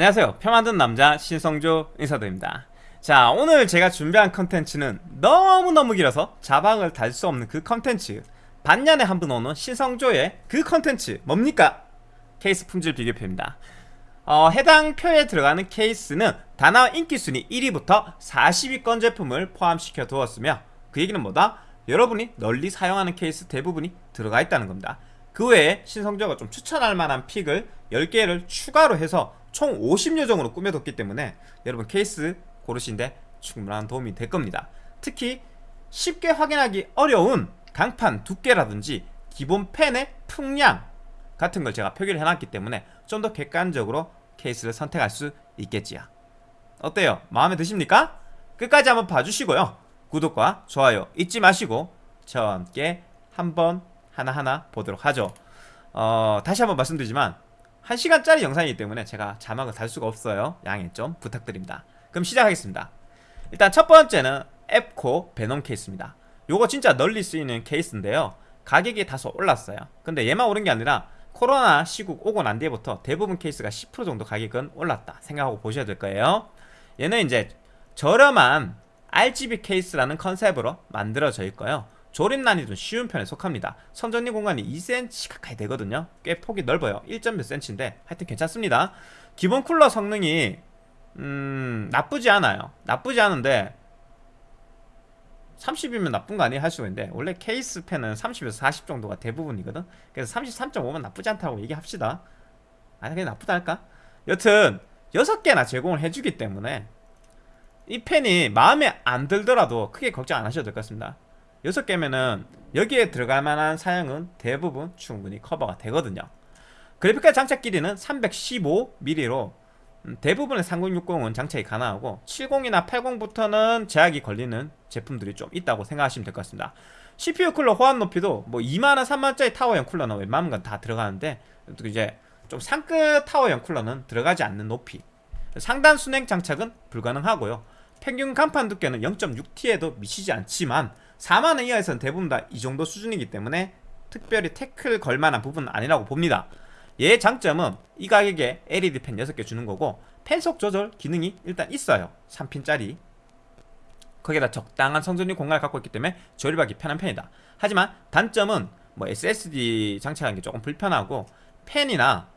안녕하세요. 표 만든 남자 신성조 인사드립니다. 자 오늘 제가 준비한 컨텐츠는 너무너무 길어서 자막을 달 수 없는 그 컨텐츠. 반년에 한 번 오는 신성조의 그 컨텐츠 뭡니까? 케이스 품질 비교표입니다. 어, 해당 표에 들어가는 케이스는 다나와 인기순위 1위부터 40위권 제품을 포함시켜 두었으며 그 얘기는 뭐다? 여러분이 널리 사용하는 케이스 대부분이 들어가 있다는 겁니다. 그 외에 신성조가 좀 추천할 만한 픽을 10개를 추가로 해서 총 50여 종으로 꾸며뒀기 때문에 여러분 케이스 고르신데 충분한 도움이 될 겁니다 특히 쉽게 확인하기 어려운 강판 두께라든지 기본 펜의 풍량 같은 걸 제가 표기를 해놨기 때문에 좀 더 객관적으로 케이스를 선택할 수 있겠지요 어때요? 마음에 드십니까? 끝까지 한번 봐주시고요 구독과 좋아요 잊지 마시고 저와 함께 한번 하나하나 보도록 하죠 어, 다시 한번 말씀드리지만 1시간짜리 영상이기 때문에 제가 자막을 달 수가 없어요. 양해 좀 부탁드립니다. 그럼 시작하겠습니다. 일단 첫 번째는 앱코 베놈 케이스입니다. 요거 진짜 널리 쓰이는 케이스인데요. 가격이 다소 올랐어요. 근데 얘만 오른 게 아니라 코로나 시국 오고 난 뒤부터 대부분 케이스가 10% 정도 가격은 올랐다 생각하고 보셔야 될 거예요. 얘는 이제 저렴한 RGB 케이스라는 컨셉으로 만들어져 있고요 조립 난이도 쉬운 편에 속합니다. 선전리 공간이 2cm 가까이 되거든요. 꽤 폭이 넓어요. 1.몇 cm인데 하여튼 괜찮습니다. 기본 쿨러 성능이 음 나쁘지 않아요. 나쁘지 않은데 30이면 나쁜 거 아니에요? 할 수가 있는데 원래 케이스 펜은 30에서 40 정도가 대부분이거든. 그래서 33.5면 나쁘지 않다고 얘기합시다. 아니 그냥 나쁘다 할까? 여튼 6개나 제공을 해주기 때문에 이 펜이 마음에 안 들더라도 크게 걱정 안 하셔도 될 것 같습니다 6개면은 여기에 들어갈 만한 사양은 대부분 충분히 커버가 되거든요. 그래픽카드 장착 길이는 315mm로 음, 대부분의 3060은 장착이 가능하고 70이나 80부터는 제약이 걸리는 제품들이 좀 있다고 생각하시면 될 것 같습니다. CPU 쿨러 호환 높이도 뭐 2만원 3만원짜리 타워형 쿨러는 웬만한 건 다 들어가는데 또 이제 좀 상급 타워형 쿨러는 들어가지 않는 높이. 상단 순행 장착은 불가능하고요. 평균 간판 두께는 0.6T에도 미치지 않지만 4만원 이하에서는 대부분 다 이 정도 수준이기 때문에 특별히 태클 걸만한 부분은 아니라고 봅니다. 얘 장점은 이 가격에 LED 펜 6개 주는 거고 펜속 조절 기능이 일단 있어요. 3핀짜리. 거기에다 적당한 성전리 공간을 갖고 있기 때문에 조립하기 편한 편이다. 하지만 단점은 뭐 SSD 장착하는 게 조금 불편하고 펜이나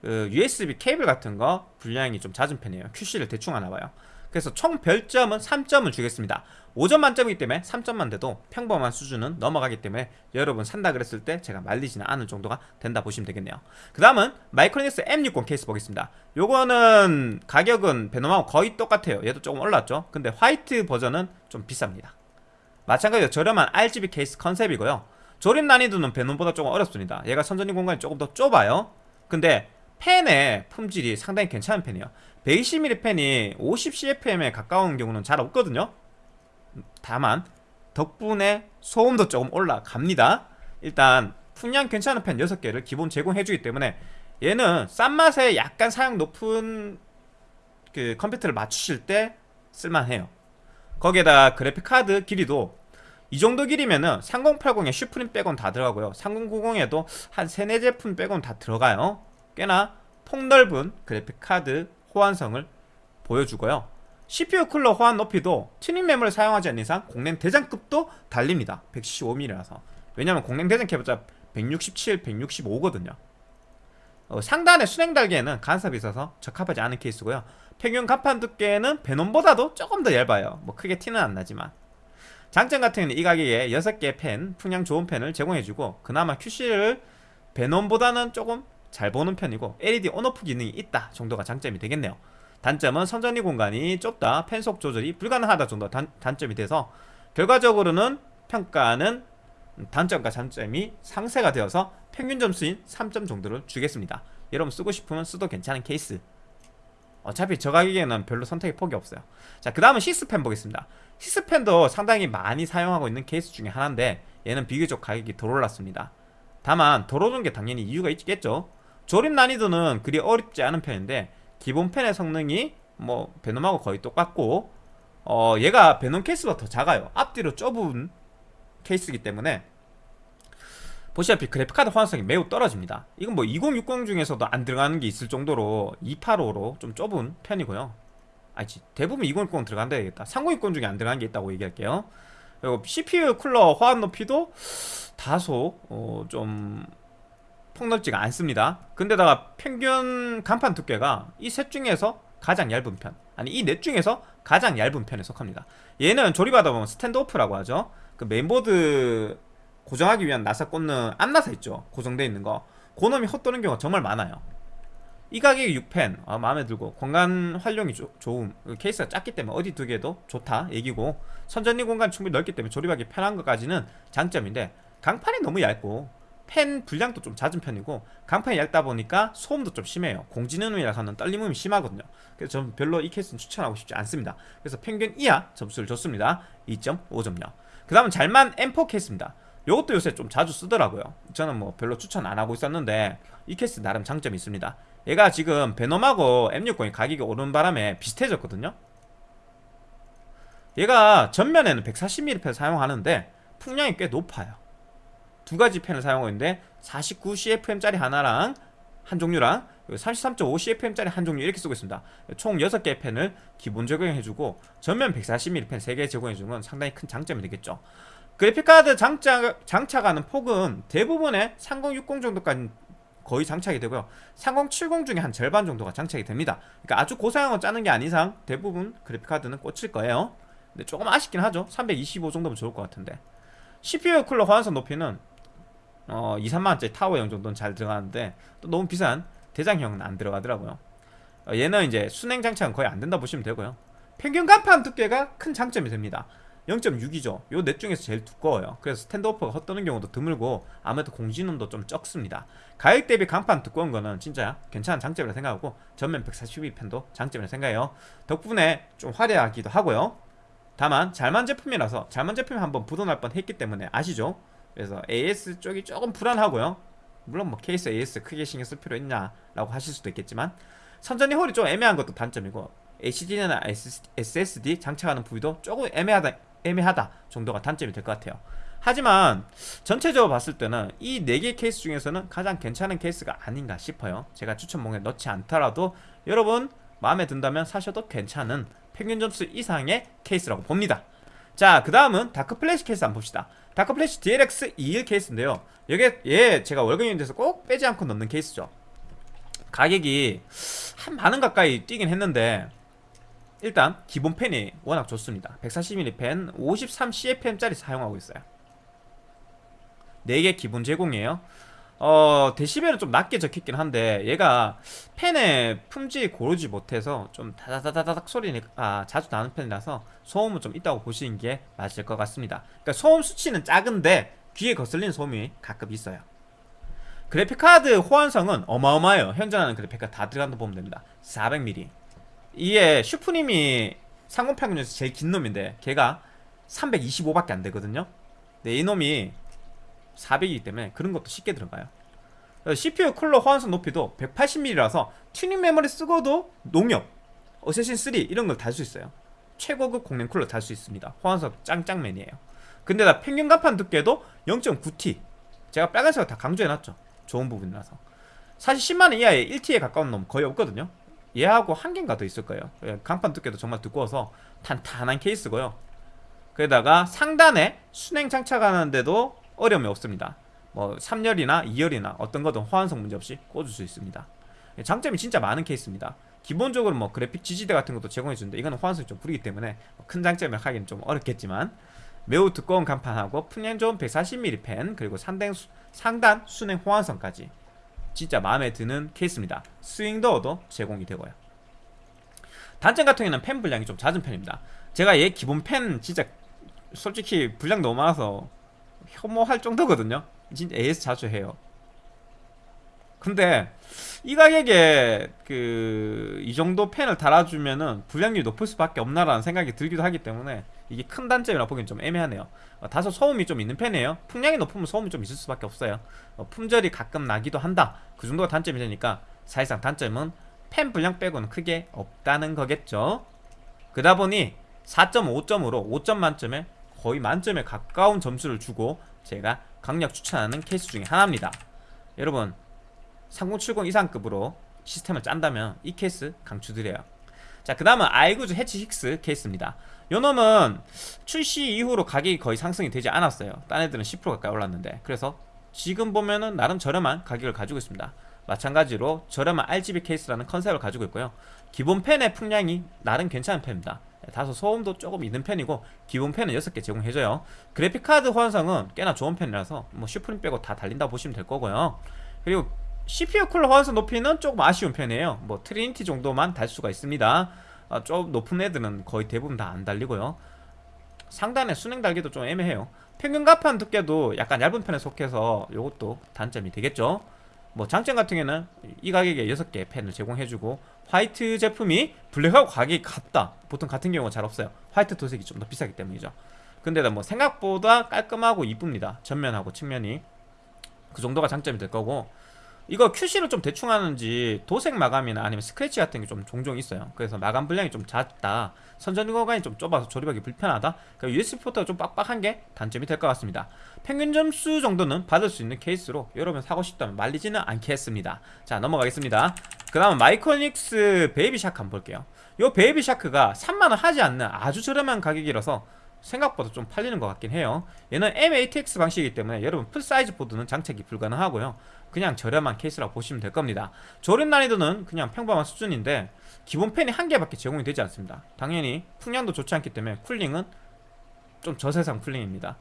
그 USB 케이블 같은 거 분량이 좀 잦은 편이에요. QC를 대충 하나 봐요 그래서 총 별점은 3점을 주겠습니다. 5점 만점이기 때문에 3점만 돼도 평범한 수준은 넘어가기 때문에 여러분 산다 그랬을 때 제가 말리지는 않을 정도가 된다 보시면 되겠네요. 그 다음은 마이크로닉스 M60 케이스 보겠습니다. 요거는 가격은 베놈하고 거의 똑같아요. 얘도 조금 올랐죠? 근데 화이트 버전은 좀 비쌉니다. 마찬가지로 저렴한 RGB 케이스 컨셉이고요. 조립 난이도는 베놈보다 조금 어렵습니다. 얘가 선전리 공간이 조금 더 좁아요. 근데 펜의 품질이 상당히 괜찮은 펜이에요 120mm 펜이 50cfm에 가까운 경우는 잘 없거든요. 다만 덕분에 소음도 조금 올라갑니다. 일단 풍량 괜찮은 펜 6개를 기본 제공해주기 때문에 얘는 싼 맛에 약간 사양 높은 그 컴퓨터를 맞추실 때 쓸만해요. 거기에다 그래픽카드 길이도 이 정도 길이면은 3080에 슈프림 빼곤 다 들어가고요. 3090에도 한 3, 4제품 빼곤 다 들어가요. 꽤나 폭넓은 그래픽카드 호환성을 보여주고요. CPU 쿨러 호환 높이도 튜닝 메모리를 사용하지 않는 이상 공랭 대장급도 달립니다. 175mm라서. 왜냐면 공랭 대장 해봤자 167, 165거든요. 어, 상단의 순행 달개에는 간섭이 있어서 적합하지 않은 케이스고요. 평균 간판 두께는 베놈보다도 조금 더 얇아요. 뭐 크게 티는 안 나지만. 장점 같은 경우는 이 가격에 6개 펜, 풍량 좋은 펜을 제공해주고 그나마 QC를 베놈보다는 조금 잘 보는 편이고 LED 온오프 기능이 있다 정도가 장점이 되겠네요. 단점은 선전리 공간이 좁다 펜속 조절이 불가능하다 정도 단, 단점이 돼서 결과적으로는 평가는 단점과 장점이 상쇄가 되어서 평균 점수인 3점 정도를 주겠습니다. 여러분 쓰고 싶으면 쓰도 괜찮은 케이스. 어차피 저 가격에는 별로 선택의 폭이 없어요. 자 그 다음은 식스팬 보겠습니다. 식스팬도 상당히 많이 사용하고 있는 케이스 중에 하나인데 얘는 비교적 가격이 덜 올랐습니다. 다만 덜 오른 게 당연히 이유가 있겠죠 조립 난이도는 그리 어렵지 않은 편인데 기본 팬의 성능이 뭐 베놈하고 거의 똑같고 어 얘가 베놈 케이스보다 더 작아요. 앞뒤로 좁은 케이스이기 때문에. 보시다시피 그래픽카드 호환성이 매우 떨어집니다. 이건 뭐 2060 중에서도 안 들어가는 게 있을 정도로 285로 좀 좁은 편이고요. 아니지 대부분 2060 들어간다 야겠다. 3060 중에 안 들어간 게 있다고 얘기할게요. 그리고 CPU 쿨러 호환 높이도 다소 어, 좀 폭넓지가 않습니다. 근데다가 평균 간판 두께가 이 셋 중에서 가장 얇은 편 아니 이 넷 중에서 가장 얇은 편에 속합니다. 얘는 조립하다 보면 standoff라고 하죠. 그 메인보드 고정하기 위한 나사 꽂는 암나사 있죠? 고정되어 있는 거. 그놈이 헛도는 경우가 정말 많아요. 이 가격이 6팬. 아, 마음에 들고. 공간 활용이 조, 좋음. 그 케이스가 작기 때문에 어디 두기도 좋다 얘기고 선정리 공간 충분히 넓기 때문에 조립하기 편한 것까지는 장점인데 강판이 너무 얇고 팬 불량도 좀 잦은 편이고 강판이 얇다 보니까 소음도 좀 심해요. 공진음이라서는 떨림음이 심하거든요. 그래서 저는 별로 이 케이스는 추천하고 싶지 않습니다. 그래서 평균 이하 점수를 줬습니다. 2.5점요. 그 다음은 잘만 M4 케이스입니다. 요것도 요새 좀 자주 쓰더라고요. 저는 뭐 별로 추천 안 하고 있었는데 이 케이스 나름 장점이 있습니다. 얘가 지금 베놈하고 M60이 가격이 오른 바람에 비슷해졌거든요. 얘가 전면에는 140mm 펜 사용하는데 풍량이 꽤 높아요 두 가지 펜을 사용하고 있는데 49CFM짜리 하나랑 한 종류랑 33.5CFM짜리 한 종류 이렇게 쓰고 있습니다. 총 6개의 펜을 기본 적용해주고 전면 140mm 펜 3개 제공해주는 건 상당히 큰 장점이 되겠죠. 그래픽카드 장착, 장착하는 폭은 대부분의 3060 정도까지 거의 장착이 되고요. 3070 중에 한 절반 정도가 장착이 됩니다. 그러니까 아주 고사양을 짜는 게 아닌 이상 대부분 그래픽카드는 꽂힐 거예요. 근데 조금 아쉽긴 하죠. 325 정도면 좋을 것 같은데. CPU 쿨러 호환성 높이는 어, 2, 3만원짜리 타워형 정도는 잘 들어가는데 또 너무 비싼 대장형은 안 들어가더라고요. 어, 얘는 이제 순행 장착은 거의 안 된다 보시면 되고요. 평균 간판 두께가 큰 장점이 됩니다. 0.6이죠. 요넷 중에서 제일 두꺼워요. 그래서 스탠드오프가 헛도는 경우도 드물고 아무래도 공진음도 좀 적습니다. 가격 대비 간판 두꺼운 거는 진짜 괜찮은 장점이라 생각하고 전면 142 펜도 장점이라 생각해요. 덕분에 좀 화려하기도 하고요. 다만 잘만 제품이라서 잘만 제품이 한번 부도날 뻔 했기 때문에 아시죠? 그래서 AS 쪽이 조금 불안하고요. 물론 뭐 케이스 AS 크게 신경 쓸 필요 있냐 라고 하실 수도 있겠지만 선정리 홀이 좀 애매한 것도 단점이고 HDD나 SSD 장착하는 부위도 조금 애매하다 애매하다 정도가 단점이 될 것 같아요. 하지만 전체적으로 봤을 때는 이 4개 케이스 중에서는 가장 괜찮은 케이스가 아닌가 싶어요. 제가 추천목록에 넣지 않더라도 여러분 마음에 든다면 사셔도 괜찮은 평균 점수 이상의 케이스라고 봅니다. 자 그 다음은 다크플래시 케이스 한번 봅시다 다크플래시 DLX 21 케이스인데요. 여기에 얘 제가 월급인 데서 꼭 빼지 않고 넣는 케이스죠. 가격이 한 만원 가까이 뛰긴 했는데 일단 기본 팬이 워낙 좋습니다. 140mm 팬 53CFM짜리 사용하고 있어요. 4개 기본 제공이에요 어 데시벨은 좀 낮게 적혀있긴 한데 얘가 팬의 품질 고르지 못해서 좀 다다다다닥 소리가 자주 나는 편이라서 소음은 좀 있다고 보시는 게 맞을 것 같습니다. 그러니까 소음 수치는 작은데 귀에 거슬리는 소음이 가끔 있어요. 그래픽카드 호환성은 어마어마해요. 현존하는 그래픽카드 다 들어간다 보면 됩니다. 400mm 이게 슈프림이 삼공팔공 중에서 제일 긴 놈인데 걔가 325밖에 안 되거든요. 근데 이놈이 400이기 때문에 그런 것도 쉽게 들어가요. CPU 쿨러 호환성 높이도 180mm라서 튜닝 메모리 쓰고도 농협, 어쌔신3 이런 걸 달 수 있어요. 최고급 공랭 쿨러 달 수 있습니다. 호환성 짱짱맨이에요. 근데 나 평균 간판 두께도 0.9T 제가 빨간색을 다 강조해놨죠. 좋은 부분이라서. 사실 10만원 이하의 1T에 가까운 놈 거의 없거든요. 얘하고 한 개인가 더 있을 거예요. 예, 간판 두께도 정말 두꺼워서 탄탄한 케이스고요. 그에다가 상단에 순행 장착하는데도 어려움이 없습니다. 뭐 3열이나 2열이나 어떤 거든 호환성 문제없이 꽂을 수 있습니다. 장점이 진짜 많은 케이스입니다. 기본적으로 뭐 그래픽 지지대 같은 것도 제공해주는데 이거는 호환성이 좀 부리기 때문에 큰 장점을 하기는 좀 어렵겠지만 매우 두꺼운 간판하고 풍량 좋은 140mm 펜 그리고 상단, 상단 순행 호환성까지 진짜 마음에 드는 케이스입니다. 스윙도어도 제공이 되고요. 단점 같은 경우는 펜 분량이 좀 잦은 편입니다. 제가 얘 기본 펜 진짜 솔직히 분량 너무 많아서 혐오할 정도거든요. 진짜 AS 자주 해요. 근데 이 가격에 그 이 정도 펜을 달아주면은 불량률이 높을 수밖에 없나라는 생각이 들기도 하기 때문에 이게 큰 단점이라 보기엔 좀 애매하네요. 어, 다소 소음이 좀 있는 편이에요. 풍량이 높으면 소음이 좀 있을 수밖에 없어요. 어, 품절이 가끔 나기도 한다. 그 정도가 단점이 되니까 사실상 단점은 펜 분량 빼고는 크게 없다는 거겠죠. 그러다 보니 4.5점으로 5점 만점에 거의 만점에 가까운 점수를 주고 제가 강력 추천하는 케이스 중에 하나입니다. 여러분 3070 이상급으로 시스템을 짠다면 이 케이스 강추드려요. 자그 다음은 아이구주 해치 식스 케이스입니다. 요 놈은 출시 이후로 가격이 거의 상승이 되지 않았어요. 딴 애들은 10% 가까이 올랐는데. 그래서 지금 보면은 나름 저렴한 가격을 가지고 있습니다. 마찬가지로 저렴한 RGB 케이스라는 컨셉을 가지고 있고요. 기본 팬의 풍량이 나름 괜찮은 팬입니다 다소 소음도 조금 있는 편이고 기본 팬은 6개 제공해줘요. 그래픽카드 호환성은 꽤나 좋은 편이라서 뭐 슈프림 빼고 다 달린다 보시면 될 거고요. 그리고 CPU 쿨러 호환성 높이는 조금 아쉬운 편이에요. 뭐 트리니티 정도만 달 수가 있습니다. 아, 좀 높은 애들은 거의 대부분 다 안 달리고요. 상단에 수랭 달기도 좀 애매해요. 평균 강판 두께도 약간 얇은 편에 속해서 이것도 단점이 되겠죠. 뭐 장점 같은 경우에는 이 가격에 6개 팬을 제공해주고 화이트 제품이 블랙하고 가격이 같다. 보통 같은 경우가 잘 없어요. 화이트 도색이 좀 더 비싸기 때문이죠. 근데 뭐 생각보다 깔끔하고 이쁩니다. 전면하고 측면이. 그 정도가 장점이 될 거고 이거 QC를 좀 대충 하는지 도색 마감이나 아니면 스크래치 같은 게 좀 종종 있어요. 그래서 마감 불량이 좀 잦다 선정리 공간이 좀 좁아서 조립하기 불편하다 USB 포트가 좀 빡빡한 게 단점이 될 것 같습니다. 평균 점수 정도는 받을 수 있는 케이스로 여러분 사고 싶다면 말리지는 않겠습니다. 자 넘어가겠습니다. 그 다음 마이크로닉스 베이비 샤크 한번 볼게요. 요 베이비 샤크가 3만원 채 하지 않는 아주 저렴한 가격이라서 생각보다 좀 팔리는 것 같긴 해요. 얘는 MATX 방식이기 때문에 여러분 풀사이즈 보드는 장착이 불가능하고요. 그냥 저렴한 케이스라고 보시면 될 겁니다. 조립 난이도는 그냥 평범한 수준인데 기본 팬이 한 개밖에 제공이 되지 않습니다. 당연히 풍량도 좋지 않기 때문에 cooling은 좀 저세상 cooling입니다.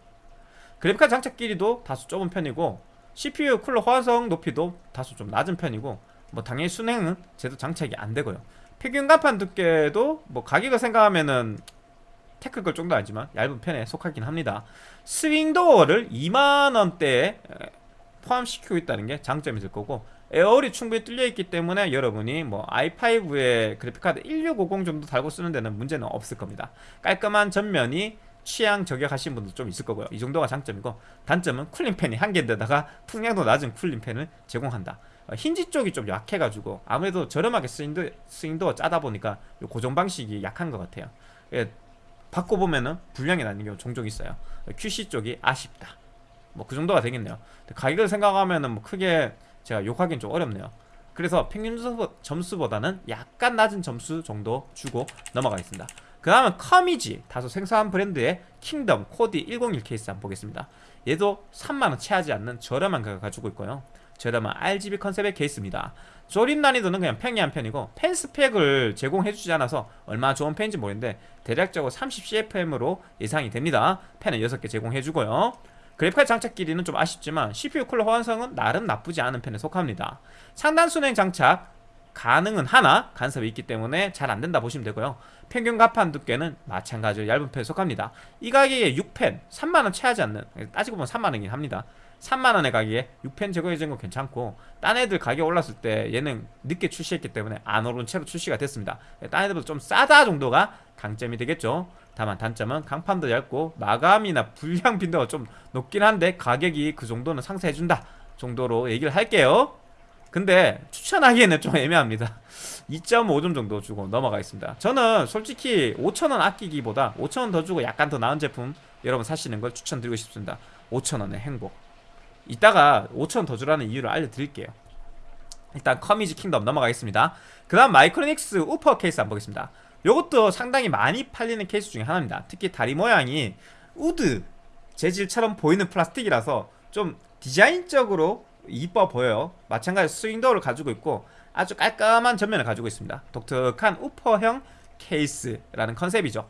그래픽카드 장착 길이도 다소 좁은 편이고 CPU 쿨러 호환성 높이도 다소 좀 낮은 편이고 뭐 당연히 순행은 제도 장착이 안 되고요. 평균 간판 두께도 뭐 가격을 생각하면은 테크걸 정도 아니지만 얇은 편에 속하긴 합니다. 스윙도어를 2만원대에 포함시키고 있다는 게 장점이 될 거고 에어홀이 충분히 뚫려 있기 때문에 여러분이 뭐 i5에 그래픽카드 1650 정도 달고 쓰는 데는 문제는 없을 겁니다. 깔끔한 전면이 취향 저격하신 분도 좀 있을 거고요. 이 정도가 장점이고 단점은 쿨링팬이 한 개인데다가 풍량도 낮은 쿨링팬을 제공한다. 어, 힌지 쪽이 좀 약해가지고 아무래도 저렴하게 swing door, swing door 짜다 보니까 요 고정 방식이 약한 것 같아요. 예, 바꿔보면은 불량이 나는 경우 종종 있어요. QC 쪽이 아쉽다. 뭐 그 정도가 되겠네요. 가격을 생각하면은 뭐 크게 제가 욕하기는 좀 어렵네요. 그래서 평균 점수보다는 약간 낮은 점수 정도 주고 넘어가겠습니다. 그 다음은 커미지 다소 생소한 브랜드의 킹덤 코디 101 케이스 한번 보겠습니다. 얘도 3만원 채하지 않는 저렴한 가격 가지고 있고요. 저렴한 RGB 컨셉의 케이스입니다 조립 난이도는 그냥 평이한 편이고 팬 스펙을 제공해주지 않아서 얼마나 좋은 팬인지 모르는데 대략적으로 30cfm으로 예상이 됩니다. 팬은 6개 제공해주고요. 그래픽카드 장착 길이는 좀 아쉽지만 CPU 쿨러 호환성은 나름 나쁘지 않은 편에 속합니다. 상단 수랭 장착 가능은 하나 간섭이 있기 때문에 잘 안된다 보시면 되고요. 평균 강판 두께는 마찬가지로 얇은 편에 속합니다. 이 가격에 6펜 3만원 채하지 않는 따지고 보면 3만원이긴 합니다 3만원의 가격에 6펜 제공해준 건 괜찮고 딴 애들 가격 올랐을 때 얘는 늦게 출시했기 때문에 안 오른 채로 출시가 됐습니다. 딴 애들보다 좀 싸다 정도가 강점이 되겠죠. 다만 단점은 강판도 얇고 마감이나 불량 빈도가 좀 높긴 한데 가격이 그 정도는 상쇄해준다 정도로 얘기를 할게요. 근데 추천하기에는 좀 애매합니다. 2.5점 정도 주고 넘어가겠습니다. 저는 솔직히 5천원 아끼기보다 5천원 더 주고 약간 더 나은 제품 여러분 사시는 걸 추천드리고 싶습니다. 5천원의 행복 이따가 5천원 더 주라는 이유를 알려드릴게요. 일단 커미지 킹덤 넘어가겠습니다. 그 다음 마이크로닉스 우퍼 케이스 한번 보겠습니다. 이것도 상당히 많이 팔리는 케이스 중에 하나입니다. 특히 다리 모양이 우드 재질처럼 보이는 플라스틱이라서 좀 디자인적으로 이뻐 보여요. 마찬가지로 swing door를 가지고 있고 아주 깔끔한 전면을 가지고 있습니다. 독특한 우퍼형 케이스라는 컨셉이죠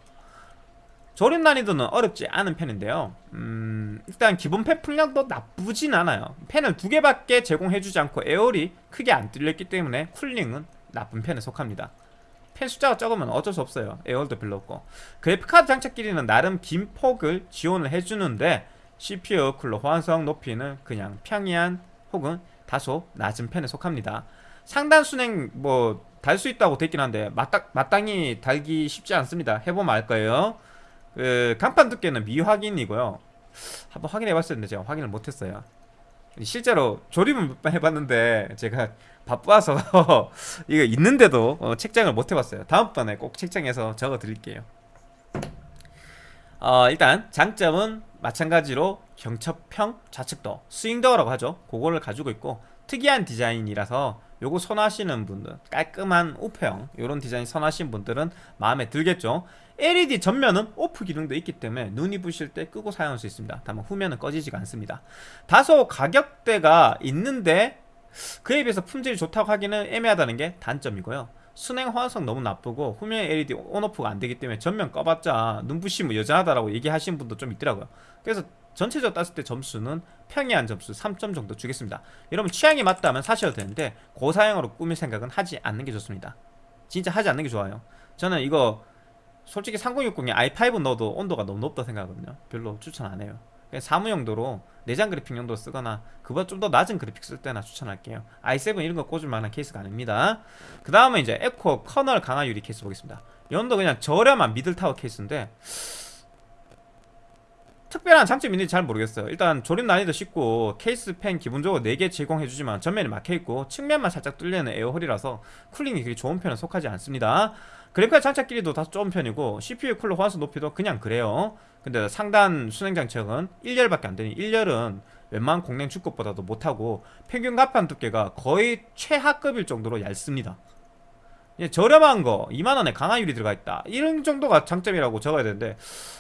조립 난이도는 어렵지 않은 편인데요. 음, 일단 기본 팬 풍량도 나쁘진 않아요. 팬을 두 개밖에 제공해주지 않고 air hole이 크게 안 뚫렸기 때문에 cooling은 나쁜 편에 속합니다. 팬 숫자가 적으면 어쩔 수 없어요. air hole도 별로 없고. 그래픽카드 장착 길이는 나름 긴 폭을 지원을 해주는데 CPU 쿨러 호환성 높이는 그냥 평이한 혹은 다소 낮은 편에 속합니다. 상단 순행 뭐 달 수 있다고 됐긴 한데 마땅, 마땅히 달기 쉽지 않습니다. 해보면 알 거예요 그 간판 두께는 미확인이고요. 한번 확인해 봤었는데 제가 확인을 못했어요. 실제로 조립은 몇 번 해봤는데 제가 바빠서 이거 있는데도 어, 책장을 못 해봤어요. 다음번에 꼭 책장에서 적어 드릴게요. 어, 일단 장점은 마찬가지로 경첩형 좌측도 스윙더라고 하죠. 그거를 가지고 있고 특이한 디자인이라서 요거 선호하시는 분들 깔끔한 우표형 이런 디자인 선호하시는 분들은 마음에 들겠죠 LED 전면은 오프 기능도 있기 때문에 눈이 부실 때 끄고 사용할 수 있습니다. 다만 후면은 꺼지지가 않습니다. 다소 가격대가 있는데 그에 비해서 품질이 좋다고 하기는 애매하다는 게 단점이고요. 순행 호환성 너무 나쁘고 후면 LED 온오프가 안 되기 때문에 전면 꺼봤자 눈부시면 여전하다라고 얘기하시는 분도 좀 있더라고요. 그래서 전체적으로 땄을 때 점수는 평이한 점수 3점 정도 주겠습니다. 여러분 취향이 맞다면 사셔도 되는데 고사양으로 꾸밀 생각은 하지 않는 게 좋습니다. 진짜 하지 않는 게 좋아요. 저는 이거 솔직히 3060에 i5 넣어도 온도가 너무 높다 생각하거든요. 별로 추천 안 해요. 그냥 사무 용도로 내장 그래픽 용도로 쓰거나 그보다 좀 더 낮은 그래픽 쓸 때나 추천할게요. i7 이런 거 꽂을 만한 케이스가 아닙니다. 그 다음에 이제 에코 커널 강화 유리 케이스 보겠습니다. 이것도 그냥 저렴한 middle tower 케이스인데 특별한 장점이 있는지 잘 모르겠어요. 일단 조립 난이도 쉽고 케이스 팬 기본적으로 4개 제공해주지만 전면이 막혀있고 측면만 살짝 뚫리는 air hole이라서 쿨링이 그리 좋은 편은 속하지 않습니다 그래픽카드 장착 길이도 다소 좁은 편이고 CPU 쿨러 호환수 높이도 그냥 그래요. 근데 상단 수랭 장착은 1열밖에 안되니 1열은 웬만한 공랭 중급보다도 못하고 평균 강판 두께가 거의 최하급일 정도로 얇습니다. 예, 저렴한 거 2만원에 강화유리 들어가 있다. 이런 정도가 장점이라고 적어야 되는데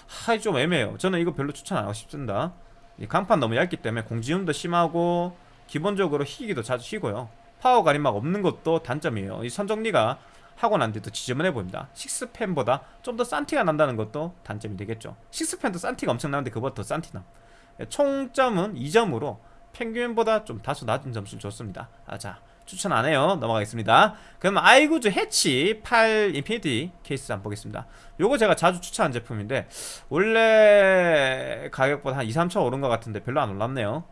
하이 좀 애매해요. 저는 이거 별로 추천 안 하고 싶습니다. 이 강판 너무 얇기 때문에 공진음도 심하고 기본적으로 휘기도 자주 휘고요. 파워 가림막 없는 것도 단점이에요. 이 선정리가 하고 난 뒤도 지저분해 보입니다. 식스펜보다 좀 더 싼 티가 난다는 것도 단점이 되겠죠. 식스펜도 싼 티가 엄청 나는데 그보다 더 싼 티나 예, 총점은 2점으로 평균보다 좀 다소 낮은 점수를 줬습니다. 아, 자 추천 안 해요. 넘어가겠습니다. 그럼 아이구즈 해치 8 인피니티 케이스 한번 보겠습니다. 요거 제가 자주 추천한 제품인데 원래 가격보다 한 2, 3천 오른 것 같은데 별로 안 올랐네요.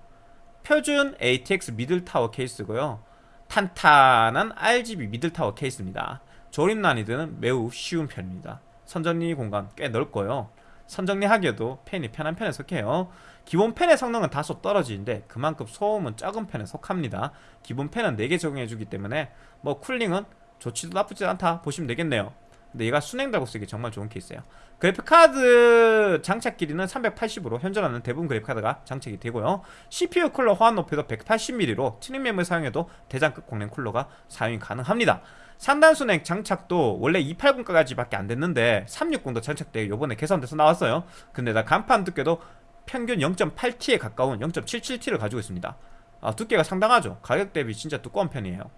표준 ATX middle tower 케이스고요. 탄탄한 RGB middle tower 케이스입니다 조립 난이도는 매우 쉬운 편입니다. 선정리 공간 꽤 넓고요. 선정리하기에도 펜이 편한 편에 속해요. 기본 팬의 성능은 다소 떨어지는데 그만큼 소음은 적은 편에 속합니다. 기본 팬은 4개 적용해주기 때문에 뭐 쿨링은 좋지도 나쁘지 않다 보시면 되겠네요. 근데 얘가 수랭달고 쓰기 정말 좋은 케이스예요. 그래픽카드 장착 길이는 380으로 현존하는 대부분 그래픽카드가 장착이 되고요. CPU 쿨러 호환 높이도 180mm로 튜닝 메모리 사용해도 대장급 공랭 쿨러가 사용이 가능합니다 상단 수랭 장착도 원래 280까지 밖에 안 됐는데 360도 장착되고 요번에 개선돼서 나왔어요. 근데 나 강판 두께도 평균 0.8T에 가까운 0.77T를 가지고 있습니다. 아, 두께가 상당하죠. 가격 대비 진짜 두꺼운 편이에요.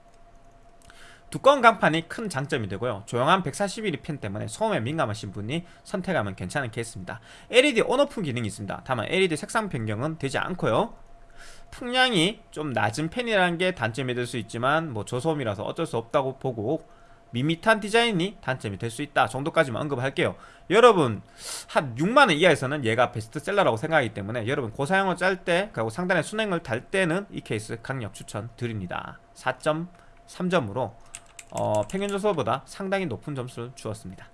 두꺼운 강판이 큰 장점이 되고요. 조용한 141mm 팬 때문에 소음에 민감하신 분이 선택하면 괜찮은 케이스입니다. LED 온오프 기능이 있습니다. 다만 LED 색상 변경은 되지 않고요 풍량이 좀 낮은 펜이라는 게 단점이 될 수 있지만 뭐 저소음이라서 어쩔 수 없다고 보고 밋밋한 디자인이 단점이 될 수 있다 정도까지만 언급할게요. 여러분 한 6만원 이하에서는 얘가 베스트셀러라고 생각하기 때문에 여러분 고사양을 짤 때 그리고 상단에 순행을 달 때는 이 케이스 강력 추천 드립니다. 4.3점으로 어, 평균 점수보다 상당히 높은 점수를 주었습니다.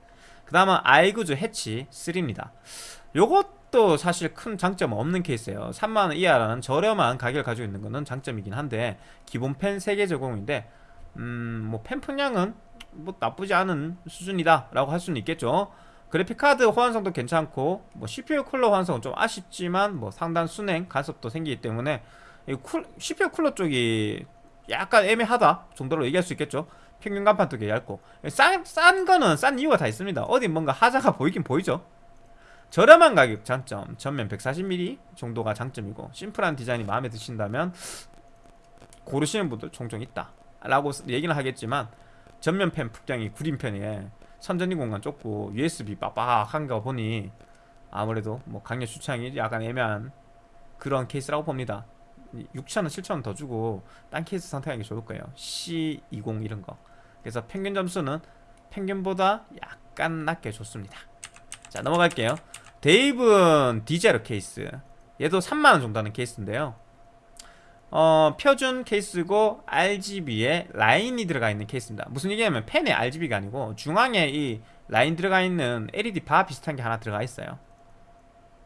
그 다음은 아이구즈 해치 3입니다. 요것 도 사실 큰 장점 없는 케이스예요. 3만원 이하라는 저렴한 가격을 가지고 있는 것은 장점이긴 한데 기본 팬 3개 제공인데 음, 뭐 팬 풍량은 뭐 나쁘지 않은 수준이다 라고 할 수는 있겠죠. 그래픽카드 호환성도 괜찮고 뭐 CPU 쿨러 호환성은 좀 아쉽지만 뭐 상단 수랭 간섭도 생기기 때문에 이 쿨, CPU 쿨러 쪽이 약간 애매하다 정도로 얘기할 수 있겠죠. 평균 간판 두개 얇고. 싼, 싼 거는 싼 이유가 다 있습니다. 어디 뭔가 하자가 보이긴 보이죠 저렴한 가격 장점 전면 140mm 정도가 장점이고 심플한 디자인이 마음에 드신다면 고르시는 분들 종종 있다. 라고 얘기는 하겠지만 전면 펜 풍량이 구린 편에 선전리 공간 좁고 USB 빡빡한 거 보니 아무래도 뭐 강력 추천이 약간 애매한 그런 케이스라고 봅니다. 6천원 7천원 더 주고 딴 케이스 선택하기 좋을 거예요. C20 이런 거. 그래서 평균 점수는 평균보다 약간 낮게 줬습니다. 자 넘어갈게요 데이븐 디제로 케이스. 얘도 3만원 정도 하는 케이스인데요. 어, 표준 케이스고 RGB에 라인이 들어가 있는 케이스입니다. 무슨 얘기냐면 팬에 RGB가 아니고 중앙에 이 라인 들어가 있는 LED 바 비슷한 게 하나 들어가 있어요.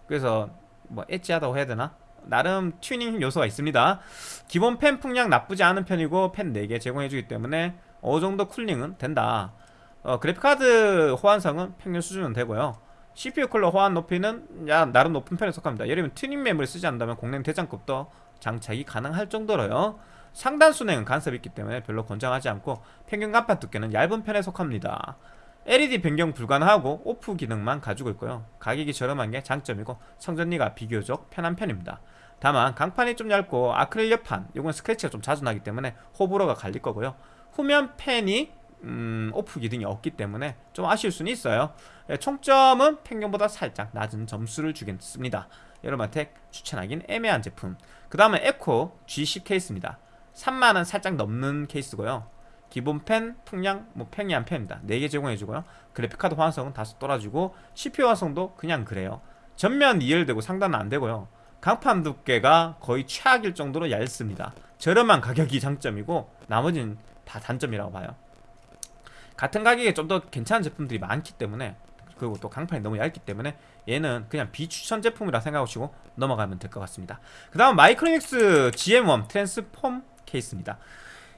그래서 뭐 엣지하다고 해야 되나? 나름 튜닝 요소가 있습니다. 기본 팬 풍량 나쁘지 않은 편이고 팬 4개 제공해주기 때문에 어느정도 쿨링은 된다. 어, 그래픽카드 호환성은 평균 수준은 되고요 CPU 쿨러 호환 높이는 야 나름 높은 편에 속합니다. 예를 들면 튜닝 메모리 쓰지 않는다면 공랭 대장급도 장착이 가능할 정도로요. 상단 수랭은 간섭이 있기 때문에 별로 권장하지 않고 평균 강판 두께는 얇은 편에 속합니다. LED 변경 불가능하고 오프 기능만 가지고 있고요. 가격이 저렴한 게 장점이고 선정리가 비교적 편한 편입니다. 다만 강판이 좀 얇고 아크릴 옆판 이건 스크래치가 좀 자주 나기 때문에 호불호가 갈릴 거고요. 후면 팬이 음, 오프 기능이 없기 때문에 좀 아쉬울 수는 있어요. 예, 총점은 평균보다 살짝 낮은 점수를 주겠습니다. 여러분한테 추천하긴 애매한 제품. 그 다음은 에코 G10 케이스입니다. 3만원 살짝 넘는 케이스고요. 기본 팬, 풍량, 뭐 평이한 팬입니다. 4개 제공해주고요. 그래픽카드 호환성은 다소 떨어지고 CPU 호환성도 그냥 그래요. 전면 2열되고 상단은 안되고요. 강판 두께가 거의 최악일 정도로 얇습니다. 저렴한 가격이 장점이고 나머지는 다 단점이라고 봐요 같은 가격에 좀 더 괜찮은 제품들이 많기 때문에 그리고 또 강판이 너무 얇기 때문에 얘는 그냥 비추천 제품이라 생각하시고 넘어가면 될 것 같습니다. 그 다음 마이크로닉스 GM1 트랜스폼 케이스입니다.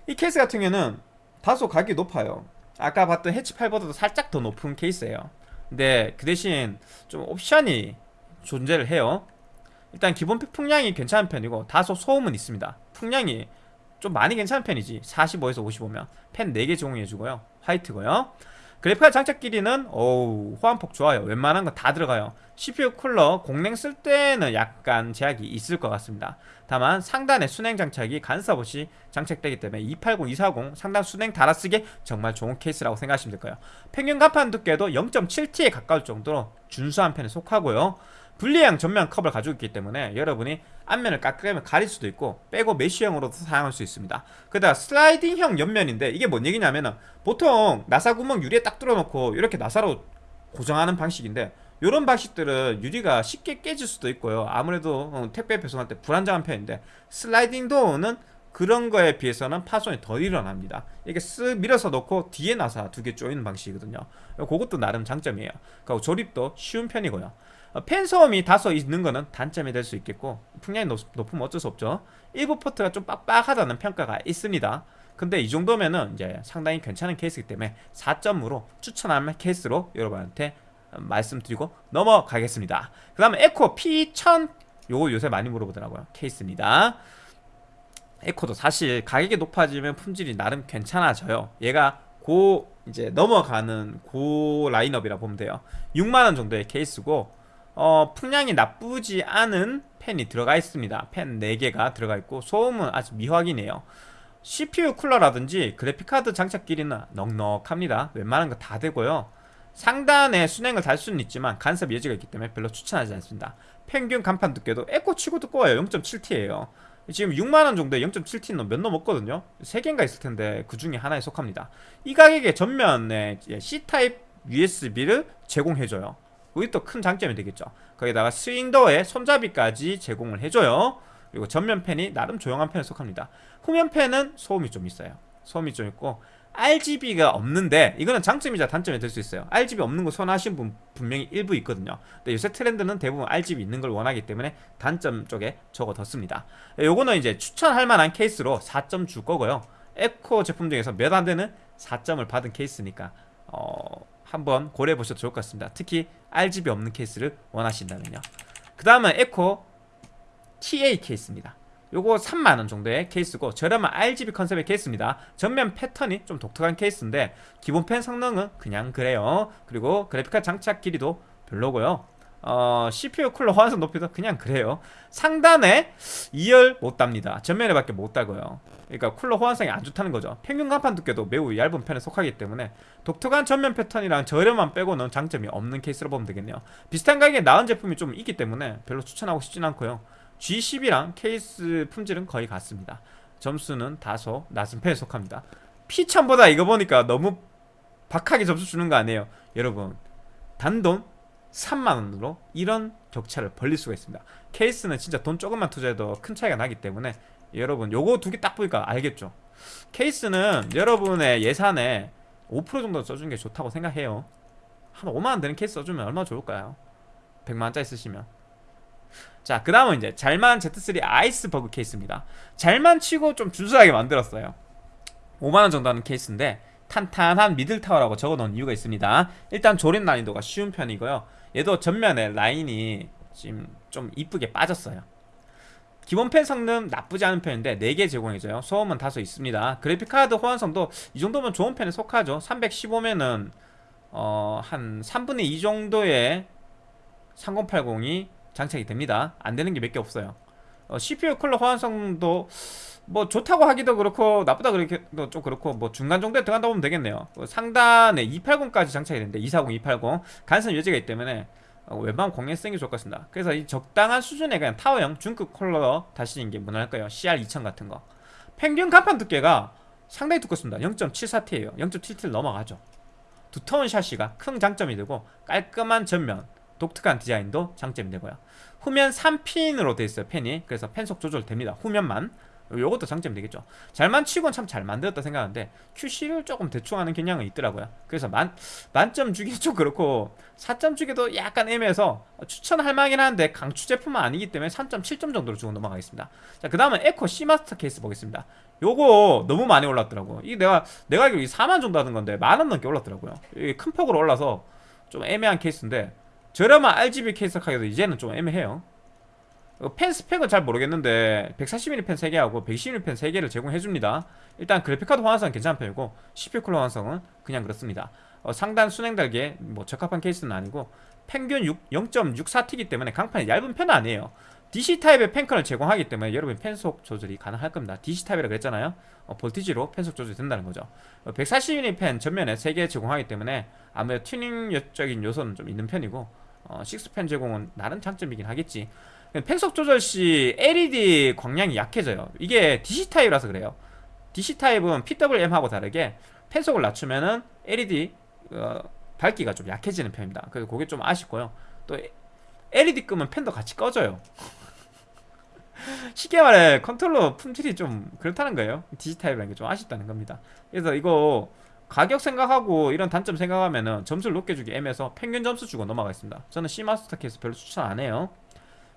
이 케이스 같은 경우는 다소 가격이 높아요. 아까 봤던 해치 8보다도 살짝 더 높은 케이스예요. 근데 그 대신 좀 옵션이 존재를 해요. 일단 기본 풍량이 괜찮은 편이고 다소 소음은 있습니다. 풍량이 좀 많이 괜찮은 편이지. 45에서 55면 펜 4개 제공해주고요. 화이트고요. 그래픽카드 장착 길이는 어우 호환폭 좋아요. 웬만한 건다 들어가요. CPU 쿨러 공랭 쓸 때는 약간 제약이 있을 것 같습니다. 다만 상단에 순행 장착이 간섭 없이 장착되기 때문에 280, 240 상단 순행 달아쓰기 정말 좋은 케이스라고 생각하시면 될 거예요. 평균 간판 두께도 0.7T에 가까울 정도로 준수한 편에 속하고요 분리형 전면 컵을 가지고 있기 때문에 여러분이 앞면을 깎으면 가릴 수도 있고 빼고 메쉬형으로도 사용할 수 있습니다. 그다음 슬라이딩형 옆면인데 이게 뭔 얘기냐면은 보통 나사 구멍 유리에 딱 뚫어놓고 이렇게 나사로 고정하는 방식인데 이런 방식들은 유리가 쉽게 깨질 수도 있고요. 아무래도 어, 택배 배송할 때 불안정한 편인데 슬라이딩 도어는 그런 거에 비해서는 파손이 덜 일어납니다. 이게 쓱 밀어서 놓고 뒤에 나사 두 개 조이는 방식이거든요. 그것도 나름 장점이에요. 그리고 조립도 쉬운 편이고요 어, 팬 소음이 다소 있는 거는 단점이 될 수 있겠고 풍량이 높, 으면 어쩔 수 없죠. 일부 포트가 좀 빡빡하다는 평가가 있습니다. 근데 이 정도면은 이제 상당히 괜찮은 케이스이기 때문에 4점으로 추천할 케이스로 여러분한테 말씀드리고 넘어가겠습니다. 그 다음에 에코 P1000 요거 요새 많이 물어보더라고요. 케이스입니다. 에코도 사실 가격이 높아지면 품질이 나름 괜찮아져요. 얘가 고 이제 넘어가는 고 라인업이라 보면 돼요. 6만원 정도의 케이스고 어, 풍량이 나쁘지 않은 팬이 들어가 있습니다. 팬 4개가 들어가 있고 소음은 아주 미확인이네요. CPU 쿨러라든지 그래픽카드 장착 길이는 넉넉합니다. 웬만한 거 다 되고요. 상단에 순행을 달 수는 있지만 간섭 여지가 있기 때문에 별로 추천하지 않습니다. 평균 간판 두께도 에코 치고 두꺼워요. 0.7T예요. 지금 6만원 정도에 0.7T는 몇 넘었거든요. 3개인가 있을 텐데 그 중에 하나에 속합니다. 이 가격에 전면에 C타입 USB를 제공해줘요 그게 또 큰 장점이 되겠죠. 거기다가 스윙더에 손잡이까지 제공을 해줘요. 그리고 전면 팬이 나름 조용한 편에 속합니다. 후면 팬은 소음이 좀 있어요. 소음이 좀 있고 RGB가 없는데 이거는 장점이자 단점이 될 수 있어요. RGB 없는 거 선호하시는 분 분명히 일부 있거든요. 근데 요새 트렌드는 대부분 RGB 있는 걸 원하기 때문에 단점 쪽에 적어뒀습니다. 요거는 이제 추천할 만한 케이스로 4점 줄 거고요. 에코 제품 중에서 몇 안 되는 4점을 받은 케이스니까 어... 한번 고려해 보셔도 좋을 것 같습니다. 특히 RGB 없는 케이스를 원하신다면요. 그 다음은 에코 TA 케이스입니다. 요거 3만원 정도의 케이스고 저렴한 RGB 컨셉의 케이스입니다. 전면 패턴이 좀 독특한 케이스인데 기본 팬 성능은 그냥 그래요. 그리고 그래픽카드 장착 길이도 별로고요 어, CPU 쿨러 호환성 높이도 그냥 그래요. 상단에 2열 못 답니다. 전면에 밖에 못 달고요. 그러니까 쿨러 호환성이 안 좋다는 거죠. 평균 강판 두께도 매우 얇은 편에 속하기 때문에 독특한 전면 패턴이랑 저렴한 빼고는 장점이 없는 케이스로 보면 되겠네요. 비슷한 가격에 나은 제품이 좀 있기 때문에 별로 추천하고 싶진 않고요. G10이랑 케이스 품질은 거의 같습니다. 점수는 다소 낮은 편에 속합니다. P1000보다 이거 보니까 너무 박하게 점수 주는 거 아니에요. 여러분 단돈 3만원으로 이런 격차를 벌릴 수가 있습니다. 케이스는 진짜 돈 조금만 투자해도 큰 차이가 나기 때문에 여러분 요거 두 개 딱 보니까 알겠죠? 케이스는 여러분의 예산에 5% 정도 써주는 게 좋다고 생각해요. 한 5만원 되는 케이스 써주면 얼마나 좋을까요? 100만원짜리 쓰시면. 자 그 다음은 이제 잘만 Z3 아이스버그 케이스입니다. 잘만 치고 좀 준수하게 만들었어요. 5만원 정도 하는 케이스인데 탄탄한 middle tower라고 적어놓은 이유가 있습니다. 일단 조립 난이도가 쉬운 편이고요 얘도 전면에 라인이 지금 좀 이쁘게 빠졌어요. 기본 팬 성능 나쁘지 않은 편인데 4개 제공해줘요. 소음은 다소 있습니다. 그래픽카드 호환성도 이 정도면 좋은 편에 속하죠. 315면은 어, 한 3분의 2 정도의 3080이 장착이 됩니다. 안되는 게 몇 개 없어요. 어, CPU 쿨러 호환성도 뭐 좋다고 하기도 그렇고 나쁘다 그러기도 좀 그렇고 뭐 중간 정도에 들어간다 보면 되겠네요. 어, 상단에 280까지 장착이 되는데 240, 280 간선 여지가 있기 때문에 어, 웬만하면 공략 쓰는 게 좋을 것 같습니다. 그래서 이 적당한 수준의 그냥 타워형 중급 컬러 다시는 게 무난할까요. CR2000 같은 거. 평균 간판 두께가 상당히 두껍습니다. 0.74T에요. 0.7T를 넘어가죠. 두터운 샤시가 큰 장점이 되고 깔끔한 전면 독특한 디자인도 장점이 되고요. 후면 3핀으로 되어 있어요 펜이. 그래서 펜속 조절 됩니다. 후면만 요것도 장점이 되겠죠. 잘만 치곤 참 잘 만들었다 생각하는데 QC를 조금 대충 하는 경향은 있더라고요. 그래서 만, 만점 주기 좀 그렇고 4점 주기도 약간 애매해서 추천할 만하긴 한데 강추 제품은 아니기 때문에 3.7점 정도로 주고 넘어가겠습니다. 자그 다음은 앱코 C마스터 케이스 보겠습니다. 요거 너무 많이 올랐더라고 이게 내가 내가 알기로 4만 정도 하는 건데 만 원 넘게 올랐더라고요. 이게 큰 폭으로 올라서 좀 애매한 케이스인데 저렴한 RGB 케이스 하기도 이제는 좀 애매해요. 어, 팬 스펙은 잘 모르겠는데 140mm 팬 3개하고 120mm 팬 3개를 제공해줍니다. 일단 그래픽카드 호환성은 괜찮은 편이고 CPU 쿨러 호환성은 그냥 그렇습니다. 어, 상단 수랭 달기에 뭐 적합한 케이스는 아니고 평균 0.64T이기 때문에 강판이 얇은 편은 아니에요. DC 타입의 팬컨을 제공하기 때문에 여러분 팬속 조절이 가능할 겁니다. DC 타입이라고 했잖아요. 어, voltage로 팬속 조절이 된다는 거죠. 어, 140mm 팬 전면에 3개 제공하기 때문에 아무래도 튜닝적인 요소는 좀 있는 편이고 어, 6팬 제공은 나름 장점이긴 하겠지 팬속 조절 시 LED 광량이 약해져요. 이게 DC 타입이라서 그래요. DC 타입은 PWM하고 다르게 팬속을 낮추면은 LED 어, 밝기가 좀 약해지는 편입니다. 그래서 그게 좀 아쉽고요. 또 LED 끄면 팬도 같이 꺼져요. 쉽게 말해 컨트롤러 품질이 좀 그렇다는 거예요. DC 타입이라는 게 좀 아쉽다는 겁니다. 그래서 이거 가격 생각하고 이런 단점 생각하면은 점수를 높게 주기 애매해서 평균 점수 주고 넘어가겠습니다. 저는 C마스터 케이스 별로 추천 안 해요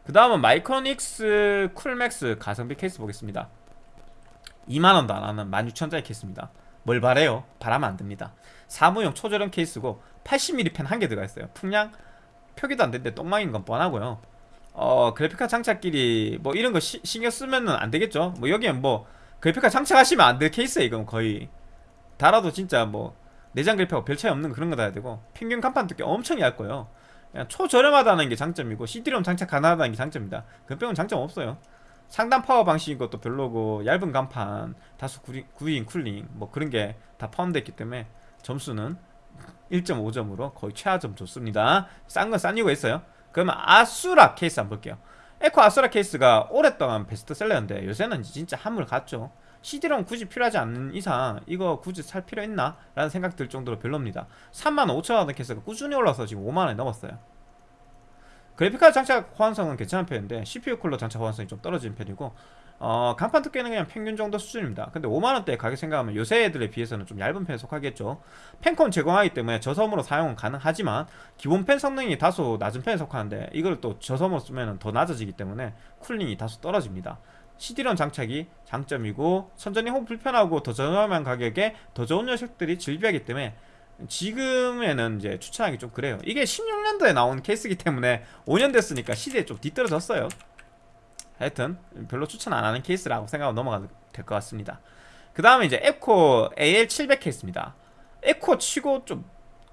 그 다음은 마이크로닉스 쿨맥스 가성비 케이스 보겠습니다. 2만원도 안하는 16,000원짜리 케이스입니다. 뭘 바래요? 바라면 안됩니다. 사무용 초저렴 케이스고 80mm 펜 한 개 들어가 있어요. 풍량 표기도 안되는데 똥망인 건 뻔하고요. 어 그래픽카 장착끼리 뭐 이런 거 시, 신경 쓰면은 안 되겠죠? 뭐 여기엔 뭐 그래픽카 장착하시면 안 될 케이스에 이건 거의. 달아도 진짜 뭐 내장 그래픽하고 별 차이 없는 그런 거 달아야 되고 평균 간판 두께 엄청 얇고요 초저렴하다는 게 장점이고 CD롬 장착 가능하다는 게 장점입니다. 그 빼고는 장점 없어요. 상단 파워 방식인 것도 별로고 얇은 강판 구리, 구린 cooling 뭐 그런 게 다 포함되어 있기 때문에 점수는 1.5점으로 거의 최하점 줬습니다. 싼 건 싼 이유가 있어요. 그러면 아수라 케이스 한번 볼게요. 앱코 아수라 케이스가 오랫동안 베스트셀러였는데 요새는 진짜 한물 갔죠 CD롬 굳이 필요하지 않는 이상 이거 굳이 살 필요 있나? 라는 생각 들 정도로 별로입니다. 3만 5천원 케이스가 꾸준히 올라서 지금 5만원이 넘었어요. 그래픽카드 장착 호환성은 괜찮은 편인데 CPU 쿨러 장착 호환성이 좀 떨어지는 편이고 어, 간판 두께는 그냥 평균 정도 수준입니다. 근데 5만원대 가격 생각하면 요새 애들에 비해서는 좀 얇은 편에 속하겠죠. 펜콘 제공하기 때문에 저섬으로 사용은 가능하지만 기본 펜 성능이 다소 낮은 편에 속하는데 이걸 또 저섬으로 쓰면 더 낮아지기 때문에 쿨링이 다소 떨어집니다 CD롬 장착이 장점이고 선전이 혹 불편하고 더 저렴한 가격에 더 좋은 녀석들이 즐비하기 때문에 지금에는 이제 추천하기 좀 그래요. 이게 16년도에 나온 케이스이기 때문에 5년 됐으니까 시대에 좀 뒤떨어졌어요. 하여튼 별로 추천 안 하는 케이스라고 생각하고 넘어가도 될 것 같습니다. 그 다음에 이제 앱코 AL700 케이스입니다. 앱코 치고 좀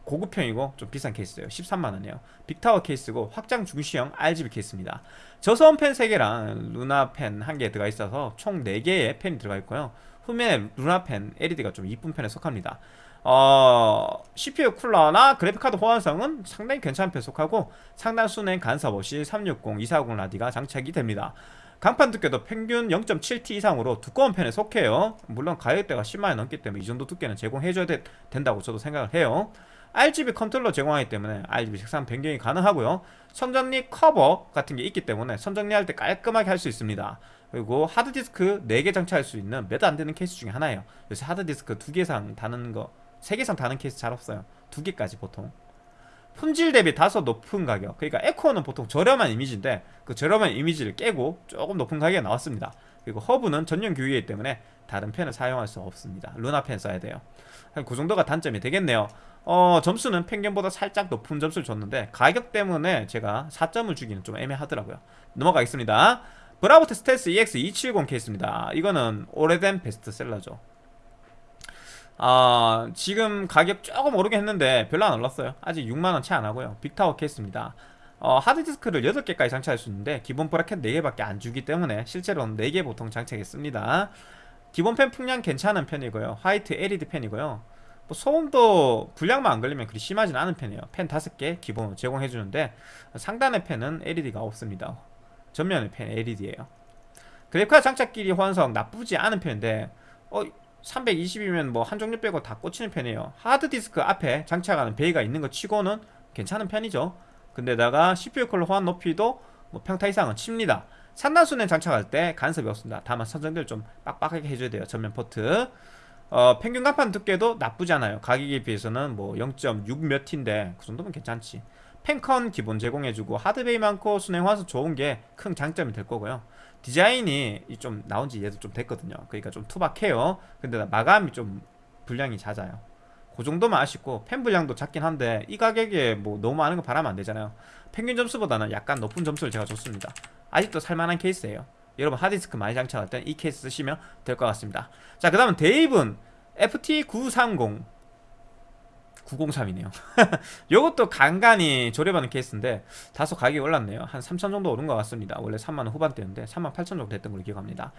고급형이고 좀 비싼 케이스예요. 13만원이에요. big tower 케이스고 확장 중시형 RGB 케이스입니다. 저소음 팬 3개랑 루나 팬 1개 들어가 있어서 총 4개의 팬이 들어가 있고요. 후면에 루나 팬 LED가 좀 이쁜 편에 속합니다. 어, CPU 쿨러나 그래픽카드 호환성은 상당히 괜찮은 편에 속하고 상단 수랭 간섭 없이 360, 240 라디가 장착이 됩니다. 강판 두께도 평균 0.7T 이상으로 두꺼운 편에 속해요. 물론 가격대가 10만원 넘기 때문에 이 정도 두께는 제공해줘야 되, 된다고 저도 생각을 해요 RGB 컨트롤러 제공하기 때문에 RGB 색상 변경이 가능하고요. 선정리 커버 같은 게 있기 때문에 선정리할 때 깔끔하게 할 수 있습니다. 그리고 하드디스크 4개 장착할 수 있는 몇 안 되는 케이스 중에 하나예요. 요새 하드디스크 2개 이상 다는 거 3개 이상 다는 케이스 잘 없어요. 2개까지 보통. 품질 대비 다소 높은 가격. 그러니까 에코는 보통 저렴한 이미지인데 그 저렴한 이미지를 깨고 조금 높은 가격에 나왔습니다. 그리고 허브는 전용 규이기 때문에 다른 펜을 사용할 수 없습니다. 루나 펜 써야 돼요. 한 그 정도가 단점이 되겠네요. 어 점수는 펭귄보다 살짝 높은 점수를 줬는데 가격 때문에 제가 4점을 주기는 좀 애매하더라고요. 넘어가겠습니다. 브라보텍 스텔스 EX 270 케이스입니다. 이거는 오래된 베스트셀러죠. 아 지금 가격 조금 오르긴 했는데 별로 안 올랐어요. 아직 6만원 채 안하고요. big tower 케이스입니다. 어, 하드디스크를 8개까지 장착할 수 있는데 기본 bracket 4개밖에 안 주기 때문에 실제로는 4개 보통 장착했습니다 기본 팬 풍량 괜찮은 편이고요. 화이트 LED 팬이고요. 뭐 소음도 불량만 안 걸리면 그리 심하진 않은 편이에요. 팬 5개 기본으로 제공해주는데 상단의 팬은 LED가 없습니다. 전면의 팬 LED예요. 그래픽카드 장착 길이 호환성 나쁘지 않은 편인데 어 320이면 뭐 한 종류 빼고 다 꽂히는 편이에요. 하드디스크 앞에 장착하는 bay가 있는 것 치고는 괜찮은 편이죠. 근데다가 CPU 쿨러 호환 높이도 뭐 평타 이상은 칩니다 상단 수랭 장착할 때 간섭이 없습니다. 다만 선정리를 좀 빡빡하게 해줘야 돼요. 전면 포트. 어, 평균 강판 두께도 나쁘지 않아요. 가격에 비해서는 뭐 0.6 몇 인데 그 정도면 괜찮지. 팬컨 기본 제공해주고 하드 bay 많고 수랭 화수 좋은 게 큰 장점이 될 거고요. 디자인이 좀 나온 지 얘도 좀 됐거든요. 그러니까 좀 투박해요. 근데 마감이 좀 불량이 잦아요. 그 정도만 아쉽고 팬 불량도 작긴 한데 이 가격에 뭐 너무 많은 거 바라면 안 되잖아요 평균 점수보다는 약간 높은 점수를 제가 줬습니다. 아직도 살만한 케이스예요. 여러분 하드디스크 많이 장착할 땐 이 케이스 쓰시면 될 것 같습니다. 자 그 다음은 데이븐 FT930 903이네요. 이것도 간간히 조립하는 케이스인데 다소 가격이 올랐네요. 한 3천 정도 오른 것 같습니다. 원래 3만원 후반대였는데 3만 8천 정도 됐던 걸로 기억합니다.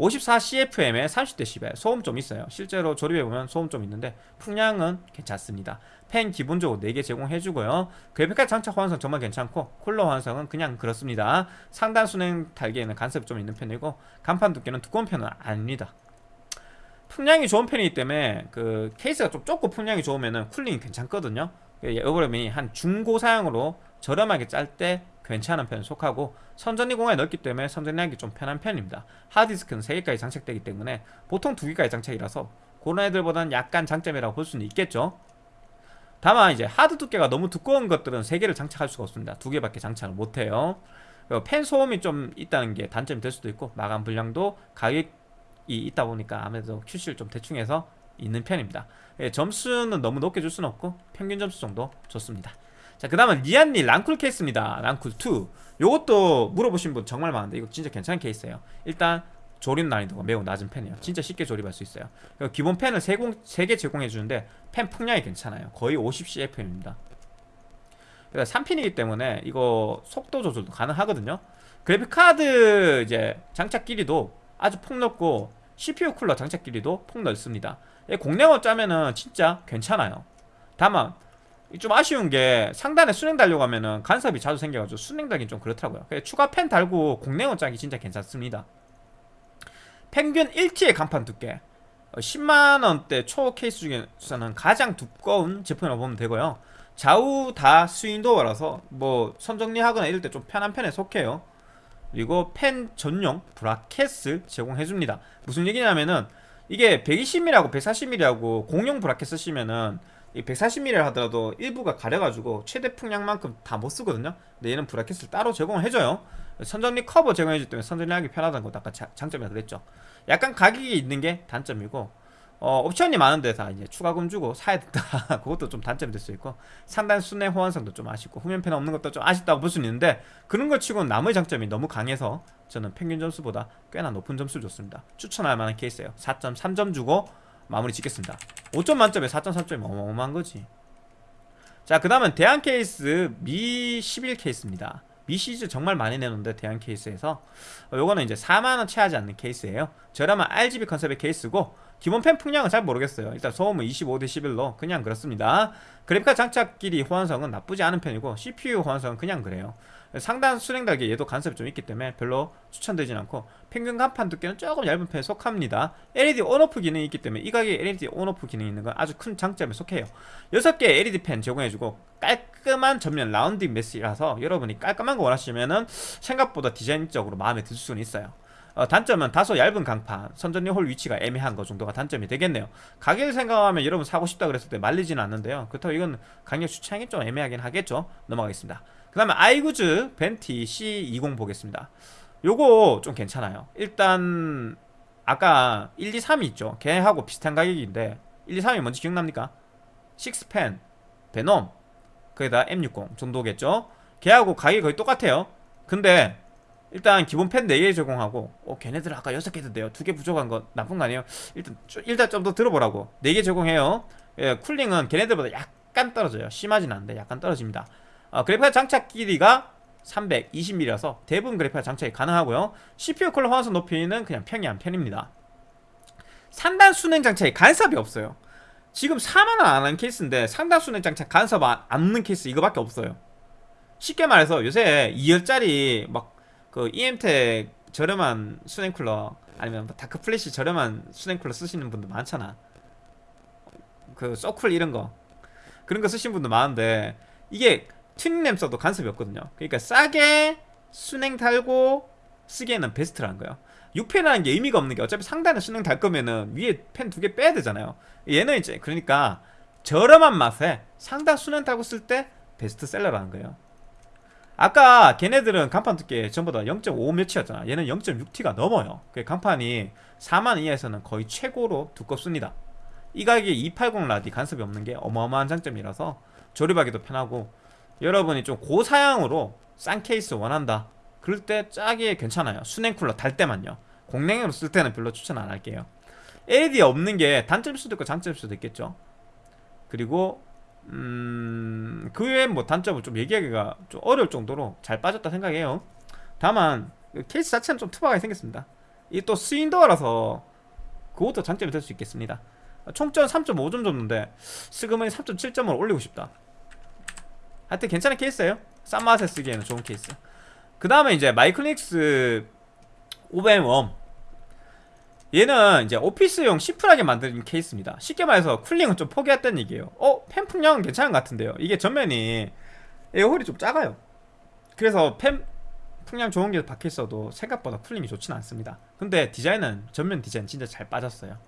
54CFM에 30dB 소음 좀 있어요. 실제로 조립해보면 소음 좀 있는데 풍량은 괜찮습니다 펜 기본적으로 4개 제공해주고요. 그래픽카드 장착 호환성 정말 괜찮고 쿨러 호환성은 그냥 그렇습니다. 상단 순행 달기에는 간섭이 좀 있는 편이고 간판 두께는 두꺼운 편은 아닙니다. 풍량이 좋은 편이기 때문에 그 케이스가 좀 좁고 풍량이 좋으면은 cooling이 괜찮거든요. 이거름이 한 중고 사양으로 저렴하게 짤 때 괜찮은 편에 속하고 선정리 공간이 넓기 때문에 선정리하기 좀 편한 편입니다. 하드디스크는 3개까지 장착되기 때문에 보통 2개까지 장착이라서 그런 애들보다는 약간 장점이라고 볼 수는 있겠죠 다만 이제 하드 두께가 너무 두꺼운 것들은 3개를 장착할 수가 없습니다. 2개밖에 장착을 못해요. 팬 소음이 좀 있다는 게 단점이 될 수도 있고 마감 불량도 가격이 있다 보니까 아무래도 QC를 좀 대충 해서 있는 편입니다. 예, 점수는 너무 높게 줄 수는 없고 평균 점수 정도 줬습니다. 자 그 다음은 리안리 랑쿨 케이스입니다. 랑쿨 2 요것도 물어보신 분 정말 많은데 이거 진짜 괜찮은 케이스예요. 일단 조립 난이도가 매우 낮은 편이에요. 진짜 쉽게 조립할 수 있어요. 기본 팬을 3개 제공해 주는데 팬 풍량이 괜찮아요. 거의 50cfm입니다. 그러니까 3핀이기 때문에 이거 속도 조절도 가능하거든요. 그래픽카드 이제 장착 길이도 아주 폭넓고 CPU 쿨러 장착 길이도 폭넓습니다. 공랭어 짜면은 진짜 괜찮아요. 다만 좀 아쉬운 게 상단에 순행 달려고 하면은 간섭이 자주 생겨가지고 순행 달긴 좀 그렇더라고요. 추가 펜 달고 공랭어 짜기 진짜 괜찮습니다 평균 1T의 간판 두께. 10만원대 초 케이스 중에서는 가장 두꺼운 제품이라고 보면 되고요. 좌우 다 스윙도어라서 뭐 선정리하거나 이럴 때 좀 편한 편에 속해요. 그리고 팬 전용 브라켓을 제공해줍니다. 무슨 얘기냐면은 이게 120mm하고 140mm하고 공용 브라켓 쓰시면은 이 140mm를 하더라도 일부가 가려가지고 최대 풍량만큼 다 못쓰거든요. 근데 얘는 브라켓을 따로 제공을 해줘요 선정리 커버 제공해주기 때문에 선정리 하기 편하다는 것도 아까 자, 장점이라 그랬죠. 약간 가격이 있는 게 단점이고 어, 옵션이 많은데 다 이제 추가금 주고 사야 된다. 그것도 좀 단점이 될 수 있고 상단 수냉 호환성도 좀 아쉽고 후면팬 없는 것도 좀 아쉽다고 볼 수는 있는데 그런 걸 치고는 나머지 장점이 너무 강해서 저는 평균 점수보다 꽤나 높은 점수를 줬습니다. 추천할 만한 케이스예요. 4.3점 주고 마무리 짓겠습니다. 5점 만점에 4.3점이 어마어마한 거지. 자 그 다음은 대한 케이스 미 11 케이스입니다 미 시리즈 정말 많이 내놓는데 대한 케이스에서 어, 요거는 이제 4만원 채 하지 않는 케이스예요. 저렴한 RGB 컨셉의 케이스고 기본 팬 풍량은 잘 모르겠어요. 일단 소음은 25대 11로 그냥 그렇습니다. 그래픽카드 장착 길이 호환성은 나쁘지 않은 편이고 CPU 호환성은 그냥 그래요 상단 수냉 달기 얘도 간섭이 좀 있기 때문에 별로 추천되진 않고 평균 강판 두께는 조금 얇은 편에 속합니다. LED 온오프 기능이 있기 때문에 이 가격에 LED 온오프 기능이 있는 건 아주 큰 장점에 속해요. 6개 LED 팬 제공해주고 깔끔한 전면 라운딩 메시라서 여러분이 깔끔한 거 원하시면은 생각보다 디자인적으로 마음에 들 수는 있어요. 어, 단점은 다소 얇은 강판 선전리 홀 위치가 애매한 것 정도가 단점이 되겠네요. 가격을 생각하면 여러분 사고 싶다 그랬을 때 말리지는 않는데요. 그렇다고 이건 가격 추천이 좀 애매하긴 하겠죠? 넘어가겠습니다 그 다음에 아이구즈 벤티 C20 보겠습니다. 요거 좀 괜찮아요. 일단 아까 1, 2, 3이 있죠. 걔하고 비슷한 가격인데 1, 2, 3이 뭔지 기억납니까? 식스펜, 베놈 거기다 M60 정도겠죠? 걔하고 가격이 거의 똑같아요. 근데 일단 기본 펜 4개 제공하고 어 걔네들 아까 6개 던데요. 2개 부족한 거 나쁜 거 아니에요? 일단 좀- 일단 좀 더 들어보라고. 4개 제공해요. 예, 쿨링은 걔네들보다 약간 떨어져요. 심하진 않은데 약간 떨어집니다 어, 그래픽카드 장착 길이가 320mm라서 대부분 그래픽카드 장착이 가능하고요. CPU 쿨러 호환성 높이는 그냥 평이한 편입니다. 상단 수냉 장착에 간섭이 없어요. 지금 4만원 안 하는 케이스인데 상단 수냉 장착 간섭 안 없는 케이스 이거밖에 없어요. 쉽게 말해서 요새 2열짜리 막 그 EM텍 저렴한 수냉 쿨러 아니면 뭐 다크 플래시 저렴한 수냉 쿨러 쓰시는 분들 많잖아. 그 서쿨 이런 거. 그런 거 쓰시는 분들 많은데 이게 튜닝램 써도 간섭이 없거든요. 그러니까 싸게 수냉 달고 쓰기에는 베스트라는 거예요. 6팬이라는 게 의미가 없는 게 어차피 상단에 수냉 달 거면은 위에 팬 두 개 빼야 되잖아요. 얘는 이제 그러니까 저렴한 맛에 상단 수냉 달고 쓸 때 베스트셀러라는 거예요. 아까 걔네들은 간판 두께 전부 다 0.5 몇이었잖아. 얘는 0.6T가 넘어요. 그 간판이 4만 이하에서는 거의 최고로 두껍습니다. 이 가격에 280 라디 간섭이 없는 게 어마어마한 장점이라서 조립하기도 편하고 여러분이 좀 고사양으로 싼 케이스 원한다. 그럴 때 짜게 괜찮아요. 수냉 쿨러 달 때만요. 공랭으로 쓸 때는 별로 추천 안 할게요. LED 없는 게 단점일 수도 있고 장점일 수도 있겠죠. 그리고 음... 그 외에 뭐 단점을 좀 얘기하기가 좀 어려울 정도로 잘 빠졌다 생각해요. 다만 그 케이스 자체는 좀 투박하게 생겼습니다. 이게 또 스윙도어라서 그것도 장점이 될 수 있겠습니다. 총점 3.5점 줬는데 슬그머니 3.7점을 올리고 싶다 하여튼 괜찮은 케이스예요. 싼 맛에 쓰기에는 좋은 케이스. 그 다음에 이제 마이크로닉스 오벤 웜. 얘는 이제 오피스용 심플하게 만든 케이스입니다. 쉽게 말해서 쿨링은 좀 포기했다는 얘기예요. 어? 팬 풍량은 괜찮은 것 같은데요. 이게 전면이 에어홀이 좀 작아요. 그래서 팬 풍량 좋은 게 박혀있어도 생각보다 쿨링이 좋지는 않습니다. 근데 디자인은 전면 디자인 진짜 잘 빠졌어요.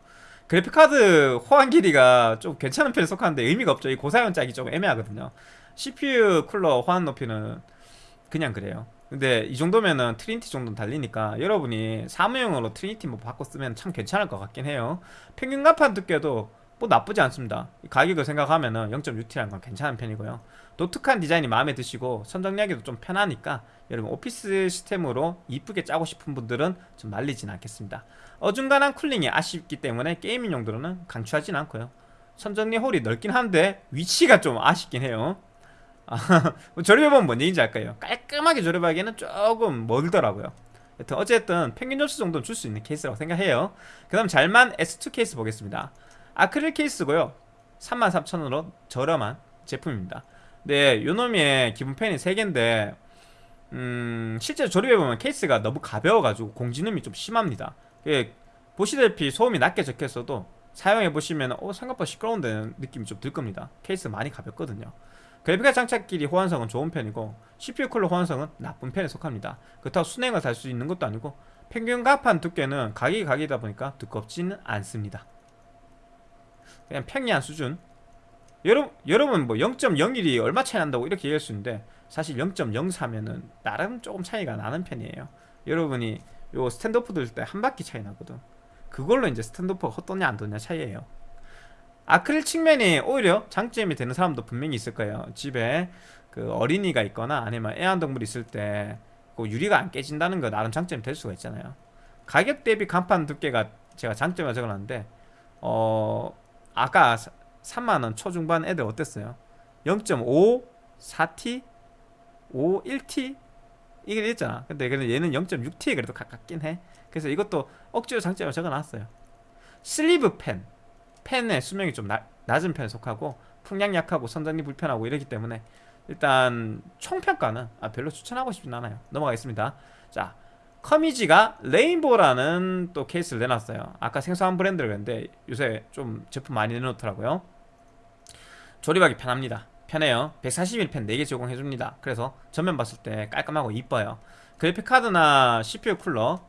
그래픽카드 호환 길이가 좀 괜찮은 편에 속하는데 의미가 없죠. 이 고사양 짜기 좀 애매하거든요 CPU 쿨러 호환 높이는 그냥 그래요. 근데 이 정도면은 트리니티 정도는 달리니까 여러분이 사무용으로 트리니티 뭐 바꿔 쓰면 참 괜찮을 것 같긴 해요. 평균 강판 두께도 뭐 나쁘지 않습니다. 이 가격을 생각하면은 0.6T라는 건 괜찮은 편이고요. 독특한 디자인이 마음에 드시고 선정리하기도 좀 편하니까 여러분 오피스 시스템으로 이쁘게 짜고 싶은 분들은 좀 말리진 않겠습니다. 어중간한 쿨링이 아쉽기 때문에 게이밍 용도로는 강추하진 않고요. 선정리 홀이 넓긴 한데 위치가 좀 아쉽긴 해요. 아, 조립해보면 뭔 얘기인지 알까요? 깔끔하게 조립하기에는 조금 멀더라고요. 여튼 어쨌든 평균 점수 정도는 줄 수 있는 케이스라고 생각해요. 그 다음 잘만 S2 케이스 보겠습니다. 아크릴 케이스고요. 33,000원으로 저렴한 제품입니다. 네 요놈의 기본 팬이 3개인데 음, 실제 조립해보면 케이스가 너무 가벼워가지고 공진음이 좀 심합니다. 예, 보시다시피 소음이 낮게 적혀있어도 사용해보시면 어, 생각보다 시끄러운데 느낌이 좀 들 겁니다. 케이스 많이 가볍거든요 그래픽카드 장착끼리 호환성은 좋은 편이고 CPU 쿨러 호환성은 나쁜 편에 속합니다. 그렇다고 순행을 달 수 있는 것도 아니고 평균 가판 두께는 가격이 가격이다 보니까 두껍지는 않습니다. 그냥 평이한 수준. 여러분, 여러분 뭐 0.01이 얼마 차이 난다고 이렇게 얘기할 수 있는데 사실 0.04면은 나름 조금 차이가 나는 편이에요. 여러분이 요 스탠드오프 들 때 한 바퀴 차이 나거든. 그걸로 이제 스탠드오프가 헛도냐 안 도냐 차이에요 아크릴 측면이 오히려 장점이 되는 사람도 분명히 있을 거예요. 집에 그 어린이가 있거나 아니면 애완동물 있을 때 그 유리가 안 깨진다는 거 나름 장점이 될 수가 있잖아요. 가격 대비 간판 두께가 제가 장점을 적어놨는데 어 아까 3만원 초중반 애들 어땠어요? 0.5, 4T, 5, 1T 이게 있잖아. 근데 얘는 0.6T에 그래도 가깝긴 해. 그래서 이것도 억지로 장점을 적어놨어요. 슬리브 팬 팬의 수명이 좀 나, 낮은 편에 속하고 풍량 약하고 선정리 불편하고 이러기 때문에 일단 총평가는 아, 별로 추천하고 싶진 않아요. 넘어가겠습니다. 자 커미지가 레인보우라는 또 케이스를 내놨어요. 아까 생소한 브랜드를 그랬는데 요새 좀 제품 많이 내놓더라고요. 조립하기 편합니다. 편해요. 141팬 4개 제공해줍니다. 그래서 전면 봤을 때 깔끔하고 이뻐요. 그래픽카드나 CPU 쿨러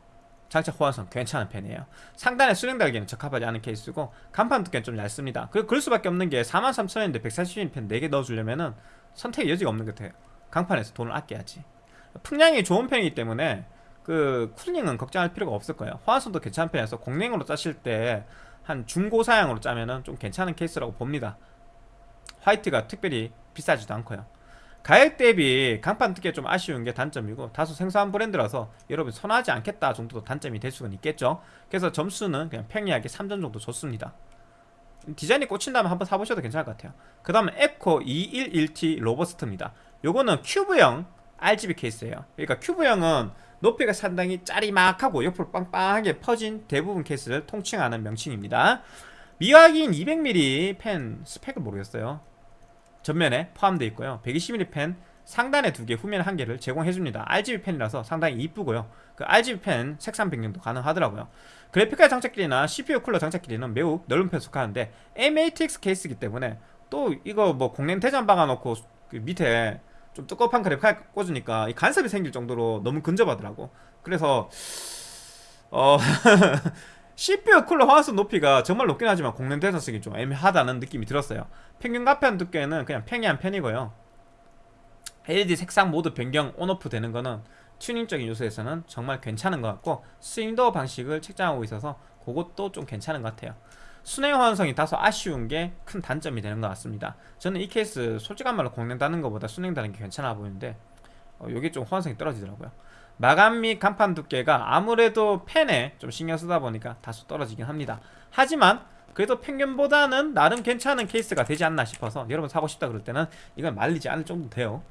장착 호환성 괜찮은 편이에요. 상단에 수령 달기는 적합하지 않은 케이스고 간판 두께는 좀 얇습니다. 그, 그럴 수밖에 없는 게 43,000원인데 141펜 4개 넣어주려면은 선택의 여지가 없는 것 같아요. 강판에서 돈을 아껴야지. 풍량이 좋은 편이기 때문에 그 쿨링은 걱정할 필요가 없을 거예요. 호환성도 괜찮은 편이라서 공랭으로 짜실 때 한 중고 사양으로 짜면은 좀 괜찮은 케이스라고 봅니다. 화이트가 특별히 비싸지도 않고요 가격 대비 강판 두께 좀 아쉬운 게 단점이고 다소 생소한 브랜드라서 여러분 선호하지 않겠다 정도도 단점이 될 수는 있겠죠. 그래서 점수는 그냥 평이하게 3점 정도 줬습니다. 디자인이 꽂힌다면 한번 사보셔도 괜찮을 것 같아요. 그 다음은 에코 211T 로버스트입니다. 요거는 큐브형 RGB 케이스예요. 그러니까 큐브형은 높이가 상당히 짤막하고 옆으로 빵빵하게 퍼진 대부분 케이스를 통칭하는 명칭입니다. 미확인 200mm 팬 스펙을 모르겠어요 전면에 포함되어 있고요. 120mm 펜 상단에 두 개, 후면에 한 개를 제공해줍니다. RGB 펜이라서 상당히 이쁘고요. 그 RGB 펜 색상 변경도 가능하더라고요. 그래픽카드 장착길이나 CPU 쿨러 장착길이는 매우 넓은 편 속하는데 MATX 케이스이기 때문에 또 이거 뭐 공랭 대전 박아놓고 그 밑에 좀 두꺼운 그래픽카드 꽂으니까 이 간섭이 생길 정도로 너무 근접하더라고. 그래서 어 CPU 쿨러 화환성 높이가 정말 높긴 하지만 공랭 대전 쓰기 좀 애매하다는 느낌이 들었어요. 평균 가편 두께는 그냥 평이한 편이고요. LED 색상 모두 변경 온오프 되는 거는 튜닝적인 요소에서는 정말 괜찮은 것 같고 스윙도어 방식을 책정하고 있어서 그것도 좀 괜찮은 것 같아요. 순행 호환성이 다소 아쉬운 게 큰 단점이 되는 것 같습니다. 저는 이 케이스 솔직한 말로 공랭 다는 것보다 순행 다는 게 괜찮아 보이는데 어, 이게 좀 호환성이 떨어지더라고요 마감 및 간판 두께가 아무래도 펜에 좀 신경 쓰다 보니까 다소 떨어지긴 합니다. 하지만 그래도 평균보다는 나름 괜찮은 케이스가 되지 않나 싶어서 여러분 사고 싶다 그럴 때는 이건 말리지 않을 정도 돼요.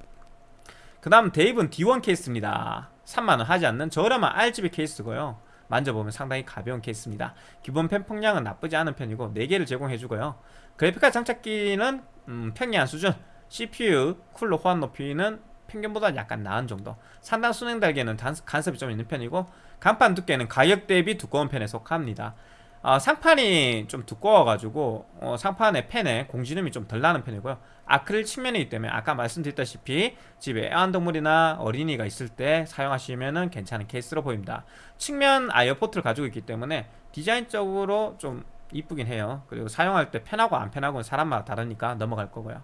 그 다음 데이븐 D1 케이스입니다. 3만원 하지 않는 저렴한 RGB 케이스고요. 만져보면 상당히 가벼운 케이스입니다. 기본 팬 풍량은 나쁘지 않은 편이고 4개를 제공해주고요. 그래픽카드 장착 길이는 음, 평이한 수준. CPU 쿨러 호환 높이는 평균보다 약간 나은 정도. 상단 수냉 달기는 단, 간섭이 좀 있는 편이고 간판 두께는 가격 대비 두꺼운 편에 속합니다. 어, 상판이 좀 두꺼워가지고 어, 상판의 펜에 공지름이 좀 덜 나는 편이고요. 아크릴 측면이기 때문에 아까 말씀드렸다시피 집에 애완동물이나 어린이가 있을 때 사용하시면 괜찮은 케이스로 보입니다. 측면 아이어 포트를 가지고 있기 때문에 디자인적으로 좀 이쁘긴 해요. 그리고 사용할 때 편하고 안 편하고는 사람마다 다르니까 넘어갈 거고요.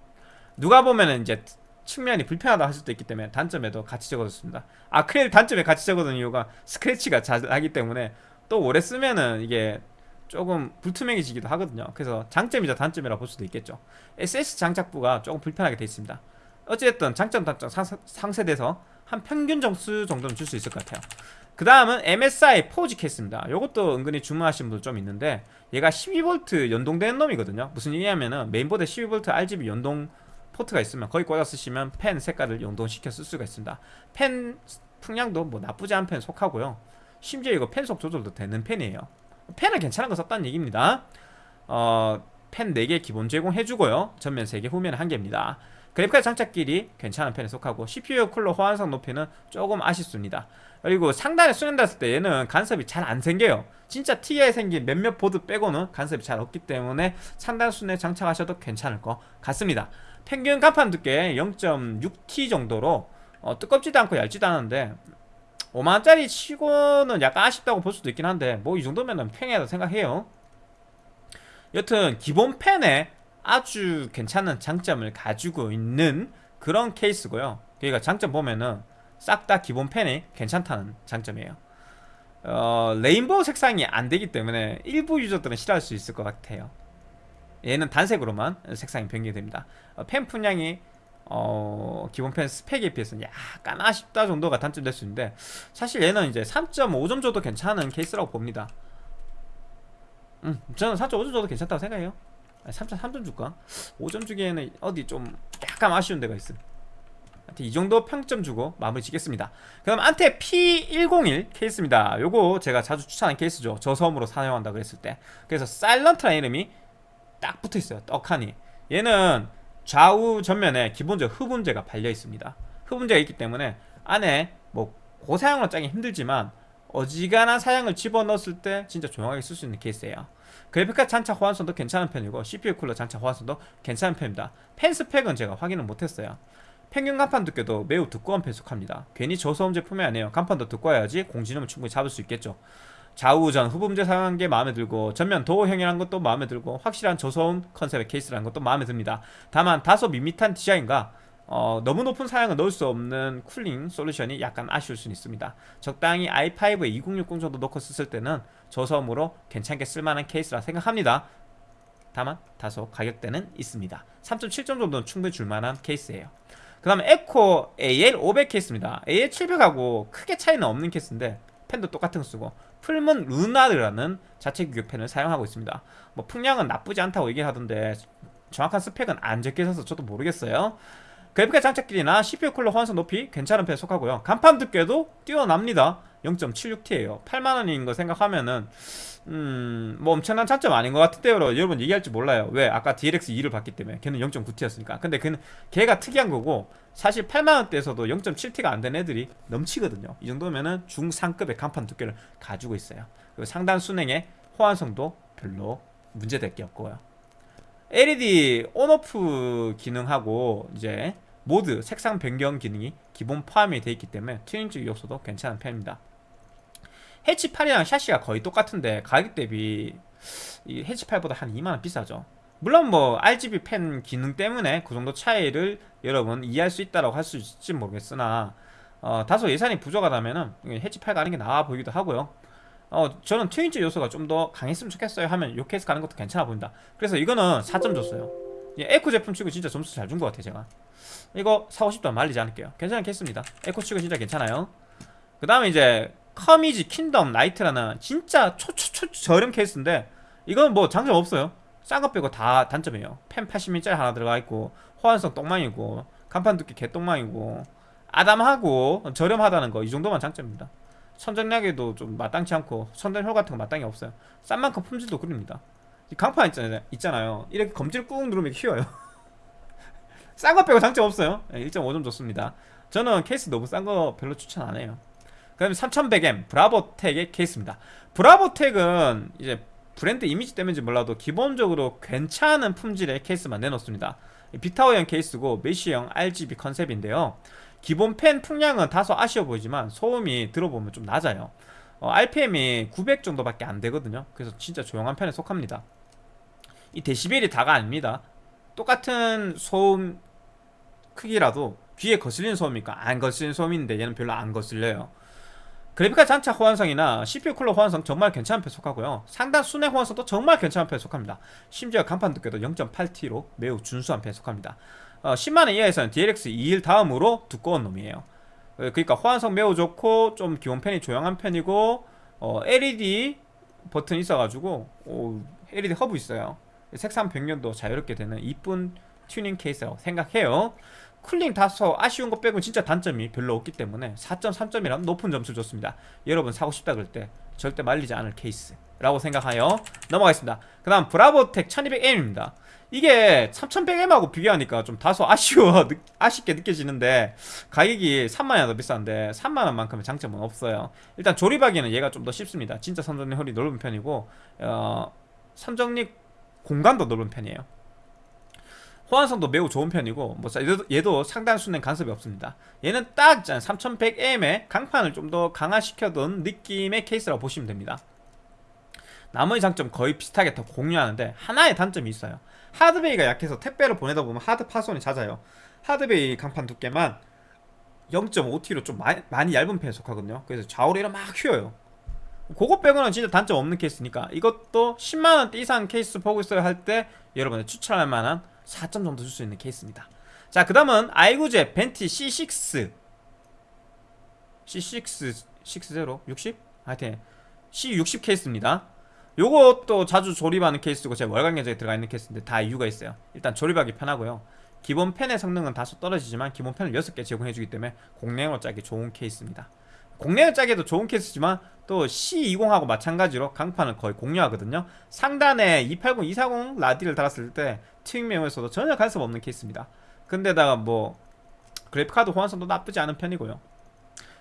누가 보면은 이제 측면이 불편하다 할 수도 있기 때문에 단점에도 같이 적어뒀습니다. 아크릴 단점에 같이 적어둔 이유가 스크래치가 잘 하기 때문에 또 오래 쓰면은 이게 조금 불투명해지기도 하거든요. 그래서 장점이자 단점이라 볼 수도 있겠죠. SSD 장착부가 조금 불편하게 되어 있습니다. 어찌됐든 장점 단점 상쇄돼서 한 평균 점수 정도는 줄 수 있을 것 같아요. 그 다음은 MSI 포지 케이스입니다. 이것도 은근히 주문하신 분들 좀 있는데 얘가 12V 연동되는 놈이거든요. 무슨 얘기냐면은 메인보드에 12V RGB 연동 포트가 있으면 거기 꽂아 쓰시면 팬 색깔을 연동시켜 쓸 수가 있습니다. 펜 풍량도 뭐 나쁘지 않은 펜 속하고요. 심지어 이거 펜속 조절도 되는 펜이에요. 펜은 괜찮은 거 썼다는 얘기입니다. 어, 펜 4개 기본 제공해주고요. 전면 3개 후면 1개입니다. 그래픽카드 장착 길이 괜찮은 펜에 속하고 CPU 쿨러 호환성 높이는 조금 아쉽습니다. 그리고 상단에 수련됐을 때 얘는 간섭이 잘 안 생겨요. 진짜 TI에 생긴 몇몇 보드 빼고는 간섭이 잘 없기 때문에 상단 순에 장착하셔도 괜찮을 것 같습니다 평균 간판 두께 0.6T 정도로 어, 뜨겁지도 않고 얇지도 않은데 5만원짜리 치고는 약간 아쉽다고 볼 수도 있긴 한데 뭐 이 정도면 평이하다 생각해요. 여튼 기본 펜에 아주 괜찮은 장점을 가지고 있는 그런 케이스고요. 그러니까 장점 보면은 싹 다 기본 펜이 괜찮다는 장점이에요. 어, 레인보우 색상이 안 되기 때문에 일부 유저들은 싫어할 수 있을 것 같아요 얘는 단색으로만 색상이 변경됩니다. 어, 팬 풍량이 어, 기본 팬 스펙에 비해서는 약간 아쉽다 정도가 단점 될 수 있는데 사실 얘는 이제 3.5점 줘도 괜찮은 케이스라고 봅니다. 음, 저는 3.5점 줘도 괜찮다고 생각해요. 3.3점 줄까? 5점 주기에는 어디 좀 약간 아쉬운 데가 있어 이 정도 평점 주고 마무리 짓겠습니다. 그럼 안텍 P101 케이스입니다. 요거 제가 자주 추천하는 케이스죠. 저소음으로 사용한다 그랬을 때. 그래서 사일런트라는 이름이 딱 붙어있어요. 떡하니. 얘는 좌우 전면에 기본적 흡음재가 발려 있습니다. 흡음재가 있기 때문에 안에 뭐 고사양으로 짜기 힘들지만 어지간한 사양을 집어넣었을 때 진짜 조용하게 쓸 수 있는 케이스예요. 그래픽카드 장착 호환성도 괜찮은 편이고 CPU 쿨러 장착 호환성도 괜찮은 편입니다. 펜 스펙은 제가 확인을 못했어요. 평균 간판 두께도 매우 두꺼운 펜 속합니다. 괜히 저소음 제품이 아니에요. 간판도 두꺼워야지 공진음을 충분히 잡을 수 있겠죠 좌우전 흡음재 사용한 게 마음에 들고 전면 도어형이라는 것도 마음에 들고 확실한 저소음 컨셉의 케이스라는 것도 마음에 듭니다 다만 다소 밋밋한 디자인과 어, 너무 높은 사양을 넣을 수 없는 cooling 솔루션이 약간 아쉬울 수는 있습니다. 적당히 i5에 2060 정도 넣고 썼을 때는 저소음으로 괜찮게 쓸만한 케이스라 생각합니다. 다만 다소 가격대는 있습니다. 3.7점 정도는 충분히 줄만한 케이스예요. 그 다음에 앱코 AL500 케이스입니다. AL700하고 크게 차이는 없는 케이스인데 펜도 똑같은 거 쓰고 풀문 루나르라는 자체 규격 펜을 사용하고 있습니다. 뭐 풍량은 나쁘지 않다고 얘기하던데 정확한 스펙은 안 적혀 있어서 저도 모르겠어요. 그래픽카드 장착 길이나 CPU 쿨러 호환성 높이 괜찮은 편에 속하고요. 간판 두께도 뛰어납니다. 0.76T예요. 8만원인 거 생각하면은 음, 뭐 엄청난 차점 아닌 것 같은데요. 여러분 얘기할지 몰라요. 왜? 아까 DLX2를 봤기 때문에 걔는 0.9T였으니까. 근데 걔는 걔가 특이한 거고 사실 8만원대에서도 0.7T가 안 된 애들이 넘치거든요. 이 정도면은 중상급의 간판 두께를 가지고 있어요. 그리고 상단 순행의 호환성도 별로 문제될 게 없고요. LED 온오프 기능하고 이제 모드 색상 변경 기능이 기본 포함이 되어 있기 때문에 튜닝적 요소도 괜찮은 편입니다. 해치8이랑 샤시가 거의 똑같은데 가격 대비 이 해치8보다 한 2만원 비싸죠. 물론 뭐 RGB 펜 기능 때문에 그 정도 차이를 여러분 이해할 수 있다고 할 수 있을지 모르겠으나 어, 다소 예산이 부족하다면 은 해치8 가는 게 나아 보이기도 하고요. 어, 저는 튜닝적 요소가 좀 더 강했으면 좋겠어요 하면 요 케이스 가는 것도 괜찮아 보인다. 그래서 이거는 4점 줬어요. 앱코 제품 치고 진짜 점수 잘 준 것 같아요, 제가. 이거 사고 싶다면 말리지 않을게요. 괜찮은 케이스입니다. 앱코 치고 진짜 괜찮아요. 그 다음에 이제 커미지 킨덤 라이트라는 진짜 초초초 저렴 케이스인데 이건 뭐 장점 없어요. 싼 거 빼고 다 단점이에요. 팬 80mm짜리 하나 들어가 있고 호환성 똥망이고 강판 두께 개똥망이고 아담하고 저렴하다는 거 이 정도만 장점입니다. 선정리에도 좀 마땅치 않고 선정리홀 같은 거 마땅히 없어요. 싼 만큼 품질도 구립니다. 이 강판 있잖아요. 있잖아요. 이렇게 검지를 꾹 누르면 휘어요. 싼 거 빼고 장점 없어요. 1.5점 줬습니다. 저는 케이스 너무 싼 거 별로 추천 안 해요. 그 다음에 3100M 브라보텍의 케이스입니다. 브라보텍은 이제 브랜드 이미지 때문인지 몰라도 기본적으로 괜찮은 품질의 케이스만 내놓습니다. 비타오형 케이스고 메쉬형 RGB 컨셉인데요. 기본 펜 풍량은 다소 아쉬워 보이지만 소음이 들어보면 좀 낮아요. 어, RPM이 900 정도밖에 안 되거든요. 그래서 진짜 조용한 편에 속합니다. 이 데시벨이 다가 아닙니다. 똑같은 소음 크기라도 귀에 거슬리는 소음이니까 안 거슬리는 소음인데 얘는 별로 안 거슬려요. 그래픽카드 장착 호환성이나 CPU 쿨러 호환성 정말 괜찮은 편에 속하고요. 상단 순회 호환성도 정말 괜찮은 편에 속합니다. 심지어 강판 두께도 0.8T로 매우 준수한 편에 속합니다. 어, 10만원 이하에서는 DLX 21 다음으로 두꺼운 놈이에요. 어, 그러니까 호환성 매우 좋고 좀 기본 팬이 조용한 편이고 어, LED 버튼 있어가지고 오, LED 허브 있어요. 색상 변경도 자유롭게 되는 이쁜 튜닝 케이스라고 생각해요. cooling 다소 아쉬운 것 빼고 진짜 단점이 별로 없기 때문에 4.3점이라는 높은 점수를 줬습니다. 여러분 사고 싶다 그럴 때 절대 말리지 않을 케이스라고 생각하여 넘어가겠습니다. 그 다음 브라보텍 1200M입니다. 이게 3100M하고 비교하니까 좀 다소 아쉬워 아쉽게 느껴지는데 가격이 3만원 더 비싼데 3만원만큼의 장점은 없어요. 일단 조립하기는 얘가 좀 더 쉽습니다. 진짜 선정률이 넓은 편이고 어, 선정립 공간도 넓은 편이에요. 호환성도 매우 좋은 편이고 뭐 얘도, 얘도 상단 수는 간섭이 없습니다. 얘는 딱 3100M의 강판을 좀 더 강화시켜둔 느낌의 케이스라고 보시면 됩니다. 나머지 장점 거의 비슷하게 더 공유하는데 하나의 단점이 있어요 hard bay가 약해서 택배를 보내다 보면 하드 파손이 잦아요. hard bay 강판 두께만 0.5T로 좀 많이, 많이 얇은 편에 속하거든요. 그래서 좌우로 막 휘어요. 그거 빼고는 진짜 단점 없는 케이스니까 이것도 10만원대 이상 케이스 보고 있어요 할때 여러분이 추천할 만한 4점 정도 줄 수 있는 케이스입니다. 자 그 다음은 아이구주 벤티 C6 C6 60? 60? 하여튼 C60 케이스입니다 요것도 자주 조립하는 케이스고 제 월간 견적에 들어가 있는 케이스인데 다 이유가 있어요. 일단 조립하기 편하고요. 기본 팬의 성능은 다소 떨어지지만 기본 팬을 6개 제공해주기 때문에 공랭으로 짜기 좋은 케이스입니다. 공랭을 짜기도 좋은 케이스지만 또 C20하고 마찬가지로 강판을 거의 공유하거든요. 상단에 280, 240 라디를 달았을 때 메모에서도 전혀 간섭 없는 케이스입니다. 근데다가 뭐 그래픽카드 호환성도 나쁘지 않은 편이고요.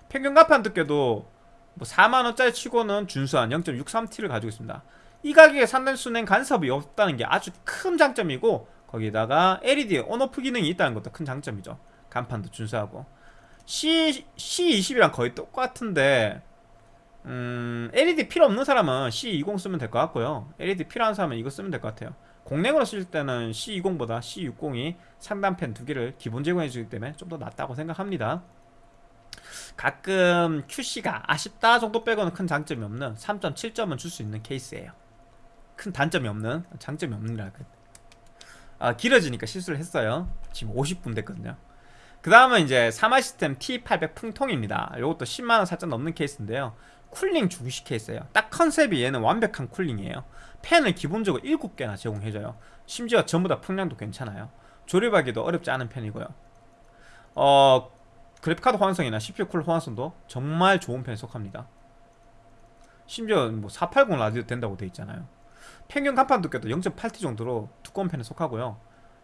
평균 강판 두께도 뭐 4만원짜리 치고는 준수한 0.63T를 가지고 있습니다. 이 가격에 상단 순행 간섭이 없다는 게 아주 큰 장점이고 거기다가 LED 온오프 기능이 있다는 것도 큰 장점이죠. 간판도 준수하고. C, C20이랑 거의 똑같은데 음, LED 필요 없는 사람은 C20 쓰면 될 것 같고요. LED 필요한 사람은 이거 쓰면 될 것 같아요. 공랭으로 쓸 때는 C20보다 C60이 상단팬 두 개를 기본 제공해 주기 때문에 좀 더 낫다고 생각합니다 가끔 QC가 아쉽다 정도 빼고는 큰 장점이 없는 3.7점은 줄 수 있는 케이스예요. 큰 단점이 없는 장점이 없는라 아 길어지니까 실수를 했어요. 지금 50분 됐거든요. 그 다음은 이제 사마 시스템 T800 풍통입니다. 이것도 10만원 살짝 넘는 케이스인데요. cooling 중시 케이스예요. 딱 컨셉이 얘는 완벽한 cooling이에요. 팬을 기본적으로 7개나 제공해줘요. 심지어 전부 다 풍량도 괜찮아요. 조립하기도 어렵지 않은 편이고요. 어 그래픽카드 호환성이나 CPU 쿨러 호환성도 정말 좋은 편에 속합니다. 심지어 뭐 480 라디도 된다고 돼 있잖아요. 평균 강판 두께도 0.8T 정도로 두꺼운 편에 속하고요.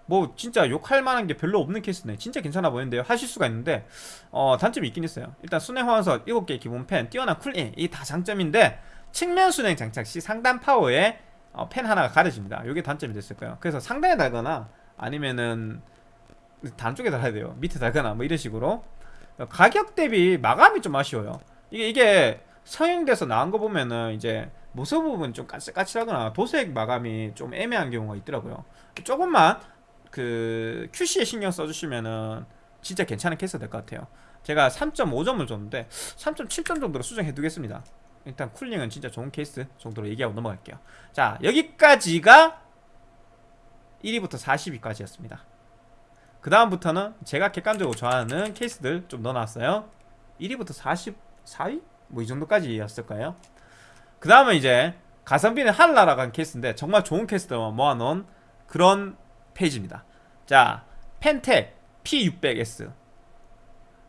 뭐 진짜 욕할 만한 게 별로 없는 케이스네. 진짜 괜찮아 보이는데요. 하실 수가 있는데 어 단점이 있긴 있어요. 일단 수랭 호환성 7개 기본 팬 뛰어난 cooling 이 다 장점인데 측면 순행 장착 시 상단 파워에 어, 펜 하나가 가려집니다. 이게 단점이 됐을 거예요. 그래서 상단에 달거나 아니면은 단 쪽에 달아야 돼요. 밑에 달거나 뭐 이런 식으로 가격 대비 마감이 좀 아쉬워요. 이게 이게 서행돼서 나온 거 보면은 이제 모습 부분 좀 까칠까칠하거나 도색 마감이 좀 애매한 경우가 있더라고요. 조금만 그 QC에 신경 써주시면은 진짜 괜찮은 케이스가 될것 같아요. 제가 3.5점을 줬는데 3.7점 정도로 수정해 두겠습니다. 일단 쿨링은 진짜 좋은 케이스 정도로 얘기하고 넘어갈게요. 자 여기까지가 1위부터 40위까지였습니다 그 다음부터는 제가 객관적으로 좋아하는 케이스들 좀 넣어놨어요. 1위부터 44위? 뭐 이 정도까지였을 거예요. 그 다음은 이제 가성비는 하늘나라간 케이스인데 정말 좋은 케이스들만 모아놓은 그런 페이지입니다. 자 펜텍 P600S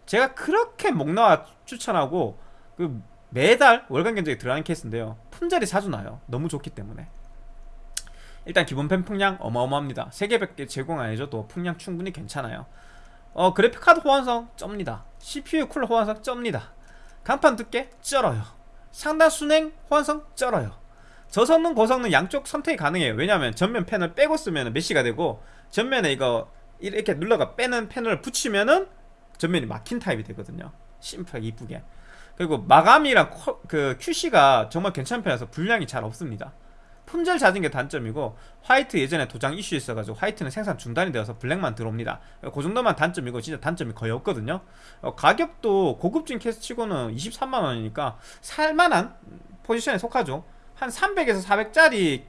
제가 그렇게 목나와 추천하고 그 매달 월간 견적에 들어가는 케이스인데요. 품절이 자주 나요. 너무 좋기 때문에 일단 기본 펜 풍량 어마어마합니다. 3개밖에 제공 안 해줘도 풍량 충분히 괜찮아요. 어 그래픽카드 호환성 쩝니다. CPU 쿨러 호환성 쩝니다. 간판 두께 쩔어요. 상단 순행 호환성 쩔어요. 저소음 고성능 양쪽 선택이 가능해요. 왜냐하면 전면 팬을 빼고 쓰면 mesh가 되고 전면에 이거 이렇게 눌러가 빼는 팬을 붙이면은 전면이 막힌 타입이 되거든요. 심플하게 이쁘게. 그리고 마감이랑 그 QC가 정말 괜찮은 편이라서 불량이 잘 없습니다 품절 잦은 게 단점이고 화이트 예전에 도장 이슈 있어가지고 화이트는 생산 중단이 되어서 블랙만 들어옵니다. 그 정도만 단점이고 진짜 단점이 거의 없거든요. 어, 가격도 고급진 케이스 치고는 23만원이니까 살만한 포지션에 속하죠. 한 300에서 400짜리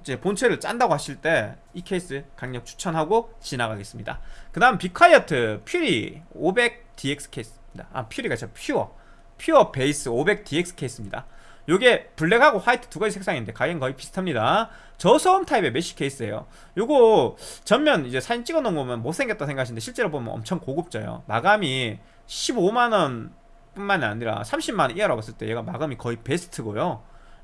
이제 본체를 짠다고 하실 때 이 케이스 강력 추천하고 지나가겠습니다. 그 다음 비콰이어트 퓨어 500DX 케이스입니다. 아 퓨리가 진짜 퓨어. 퓨어 베이스 500DX 케이스입니다 요게 블랙하고 화이트 두 가지 색상인데 가격은 거의 비슷합니다. 저소음 타입의 mesh 케이스예요. 요거 전면 이제 사진 찍어 놓은 거면 못생겼다 생각하시는데 실제로 보면 엄청 고급져요. 마감이 15만원 뿐만이 아니라 30만원 이하라고 봤을 때 얘가 마감이 거의 베스트고요.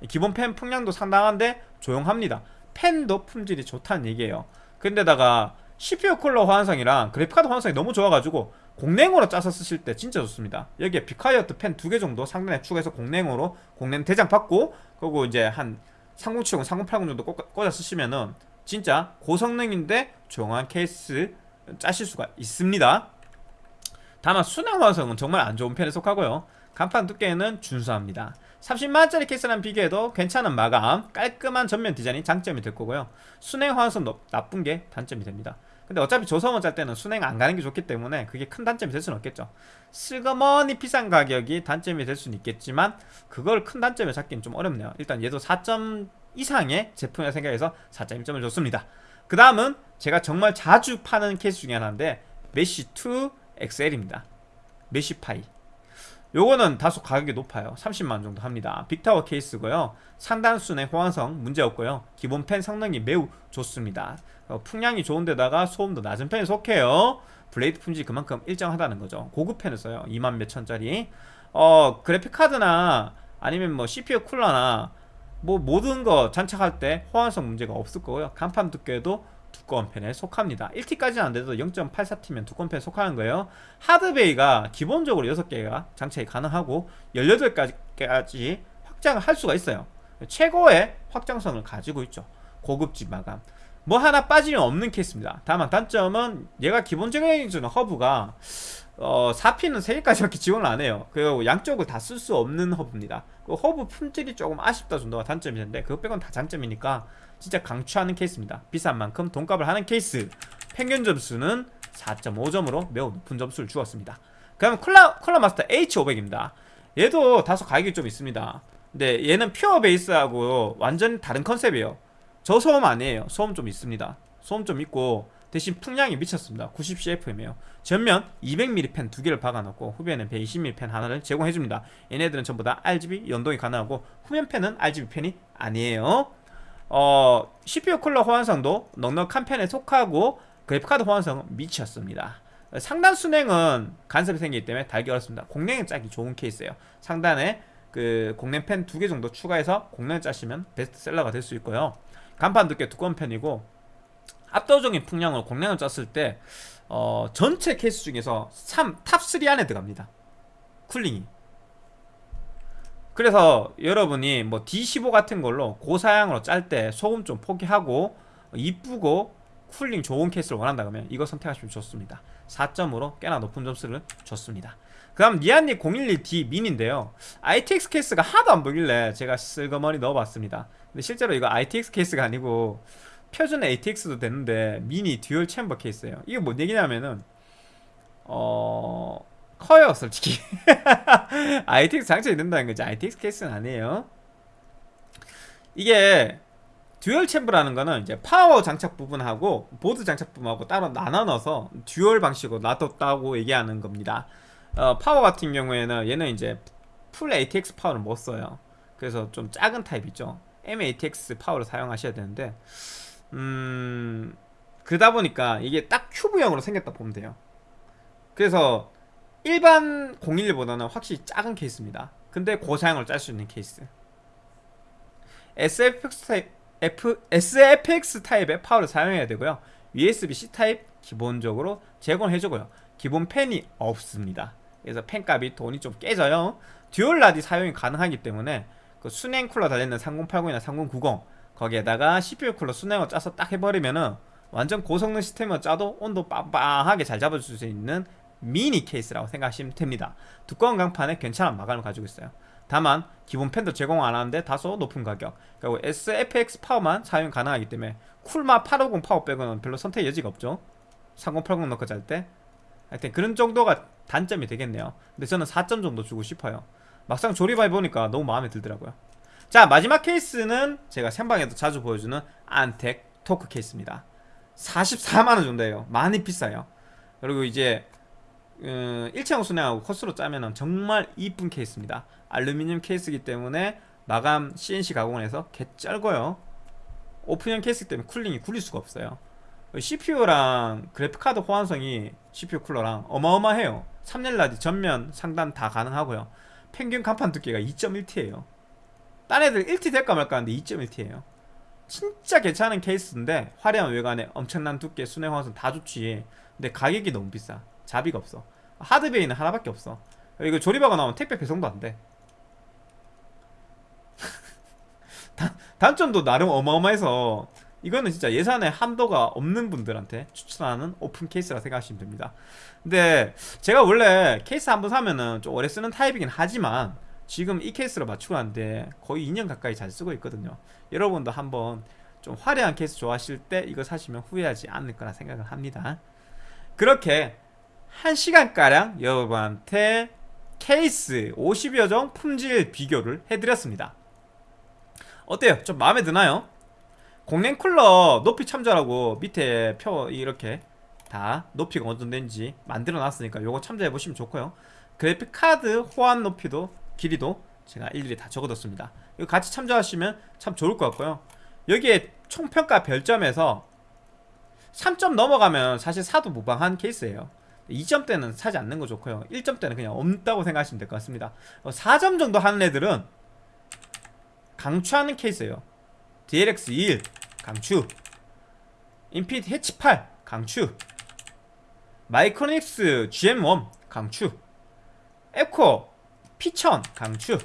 기본 팬 풍량도 상당한데 조용합니다. 팬도 품질이 좋다는 얘기예요. 근데다가 CPU 쿨러 호환성이랑 그래픽카드 호환성이 너무 좋아가지고 공랭으로 짜서 쓰실 때 진짜 좋습니다. 여기에 비콰이어트 팬 두 개 정도 상단에 추가해서 공랭으로 공랭 대장 박고 그리고 이제 한 3070, 3080 정도 꽂아 쓰시면은 진짜 고성능인데 조용한 케이스 짜실 수가 있습니다. 다만 순행 화성은 정말 안 좋은 편에 속하고요. 간판 두께는 준수합니다. 30만원짜리 케이스랑 비교해도 괜찮은 마감 깔끔한 전면 디자인이 장점이 될 거고요. 순행 화성 나쁜 게 단점이 됩니다 근데 어차피 조성을 짤 때는 순행 안 가는 게 좋기 때문에 그게 큰 단점이 될 수는 없겠죠. 슬그머니 비싼 가격이 단점이 될 수는 있겠지만 그걸 큰 단점을 잡기는 좀 어렵네요. 일단 얘도 4점 이상의 제품이라 생각해서 4.1점을 줬습니다. 그 다음은 제가 정말 자주 파는 케이스 중에 하나인데 메쉬2 XL입니다. 메쉬파이. 요거는 다소 가격이 높아요. 30만원 정도 합니다. 빅타워 케이스고요. 상단 수냉 호환성 문제없고요. 기본 팬 성능이 매우 좋습니다 어, 풍량이 좋은데다가 소음도 낮은 편에 속해요. 블레이드 품질이 그만큼 일정하다는 거죠. 고급 팬을 써요. 2만 몇천짜리. 어 그래픽카드나 아니면 뭐 CPU 쿨러나 뭐 모든 거 장착할 때 호환성 문제가 없을 거고요. 강판 두께도 두꺼운 편에 속합니다. 1T까지는 안돼도 0.84T면 두꺼운 편에 속하는 거예요. 하드 bay가 기본적으로 6개가 장착이 가능하고 18개까지 확장을 할 수가 있어요. 최고의 확장성을 가지고 있죠. 고급진 마감 뭐 하나 빠지면 없는 케이스입니다 다만 단점은 얘가 기본적인 허브가 어, 4핀은 3개까지밖에 지원을 안 해요. 그리고 양쪽을 다 쓸 수 없는 허브입니다. 그 허브 품질이 조금 아쉽다 정도가 단점이 있는데 그것 빼곤 다 장점이니까 진짜 강추하는 케이스입니다. 비싼 만큼 돈값을 하는 케이스. 평균 점수는 4.5점으로 매우 높은 점수를 주었습니다. 그다음 쿨러, 쿨러 마스터 H500입니다. 얘도 다소 가격이 좀 있습니다. 근데 얘는 퓨어 베이스하고 완전 다른 컨셉이에요. 저 소음 아니에요. 소음 좀 있습니다. 소음 좀 있고 대신 풍량이 미쳤습니다. 90cfm이에요. 전면 200mm 팬 두 개를 박아놓고 후면엔 120mm 팬 하나를 제공해줍니다. 얘네들은 전부 다 RGB 연동이 가능하고 후면 팬은 RGB 팬이 아니에요. 어, CPU 쿨러 호환성도 넉넉한 편에 속하고 그래픽카드 호환성은 미쳤습니다. 상단 수냉은 간섭이 생기기 때문에 달기 어렵습니다. 공랭은 짜기 좋은 케이스예요. 상단에 그 공랭 팬 두 개 정도 추가해서 공랭 짜시면 베스트셀러가 될 수 있고요. 강판 두께 두꺼운 편이고 압도적인 풍량으로 공랭을 짰을 때 어, 전체 케이스 중에서 3, top 3 안에 들어갑니다. 쿨링이. 그래서 여러분이 뭐 D15 같은 걸로 고사양으로 짤 때 소음 좀 포기하고 이쁘고 쿨링 좋은 케이스를 원한다 그러면 이거 선택하시면 좋습니다 4점으로 꽤나 높은 점수를 줬습니다 그 다음 리안리 011D 미니인데요. ITX 케이스가 하나도 안 보길래 제가 슬그머니 넣어봤습니다. 근데 실제로 이거 ITX 케이스가 아니고 표준 ATX도 되는데 미니 dual chamber 케이스예요. 이게 뭔 얘기냐면은 어... 커요 솔직히. ITX 장착이 된다는 거지. ITX 케이스는 아니에요. 이게 dual chamber라는 거는 이제 파워 장착 부분하고 보드 장착 부분하고 따로 나눠 넣어서 dual 방식으로 놔뒀다고 얘기하는 겁니다 어, 파워 같은 경우에는 얘는 이제 풀 ATX 파워를 못 써요. 그래서 좀 작은 타입 있죠. MATX 파워를 사용하셔야 되는데 음 그러다 보니까 이게 딱 큐브형으로 생겼다 보면 돼요. 그래서 일반 011보다는 확실히 작은 케이스입니다. 근데 고사양을 짤 수 있는 케이스. SFX 타입, F, SFX 타입의 파워를 사용해야 되고요. USB-C 타입 기본적으로 제공해주고요. 기본 팬이 없습니다 그래서 팬값이 돈이 좀 깨져요. dual 라디 사용이 가능하기 때문에 그 수냉 쿨러 달려있는 3080이나 3090 거기에다가 CPU 쿨러 수냉을 짜서 딱 해버리면은 완전 고성능 시스템을 짜도 온도 빵빵하게 잘 잡아줄 수 있는 미니 케이스라고 생각하시면 됩니다. 두꺼운 강판에 괜찮은 마감을 가지고 있어요. 다만 기본 팬도 제공 안 하는데 다소 높은 가격 그리고 SFX 파워만 사용 가능하기 때문에 쿨마 850 파워 빼고는 별로 선택 여지가 없죠. 3080 넣고 짤때 하여튼 그런 정도가 단점이 되겠네요. 근데 저는 4점 정도 주고 싶어요. 막상 조립해보니까 너무 마음에 들더라고요. 자 마지막 케이스는 제가 생방에도 자주 보여주는 안텍 토크 케이스입니다. 44만원 정도예요. 많이 비싸요. 그리고 이제 음, 일체형 수냉하고 커수로 짜면 정말 이쁜 케이스입니다. 알루미늄 케이스이기 때문에 마감 CNC 가공을 해서 개쩔고요. 오픈형 케이스 때문에 쿨링이 구릴 수가 없어요. CPU랑 그래픽카드 호환성이 CPU 쿨러랑 어마어마해요. 3열 라디 전면 상단 다 가능하고요. 평균 간판 두께가 2.1T예요. 딴 애들 1T 될까 말까 하는데 2.1T예요. 진짜 괜찮은 케이스인데 화려한 외관에 엄청난 두께 순행 호환성 다 좋지. 근데 가격이 너무 비싸. 자비가 없어. 하드베이는 하나밖에 없어. 이거 조립하고 나오면 택배 배송도 안돼. 단점도 나름 어마어마해서 이거는 진짜 예산에 한도가 없는 분들한테 추천하는 오픈 케이스라 생각하시면 됩니다 근데 제가 원래 케이스 한번 사면은 좀 오래 쓰는 타입이긴 하지만 지금 이 케이스로 맞추고 왔는데 거의 2년 가까이 잘 쓰고 있거든요 여러분도 한번 좀 화려한 케이스 좋아하실 때 이거 사시면 후회하지 않을 거라 생각을 합니다 그렇게 1시간가량 여러분한테 케이스 50여 종 품질 비교를 해드렸습니다 어때요? 좀 마음에 드나요? 공랭 쿨러 높이 참조하라고 밑에 표 이렇게 다 높이가 어느 정도 되는지 만들어 놨으니까 요거 참조해 보시면 좋고요. 그래픽 카드 호환 높이도 길이도 제가 일일이 다 적어뒀습니다. 이거 같이 참조하시면 참 좋을 것 같고요. 여기에 총평가 별점에서 3점 넘어가면 사실 사도 무방한 케이스예요. 2점대는 사지 않는 거 좋고요. 1점대는 그냥 없다고 생각하시면 될 것 같습니다. 4점 정도 하는 애들은 강추하는 케이스예요 DLX 21 강추. 인피니티 해치 8 강추. 마이크로닉스 GM1 강추. 에코 P1000 강추.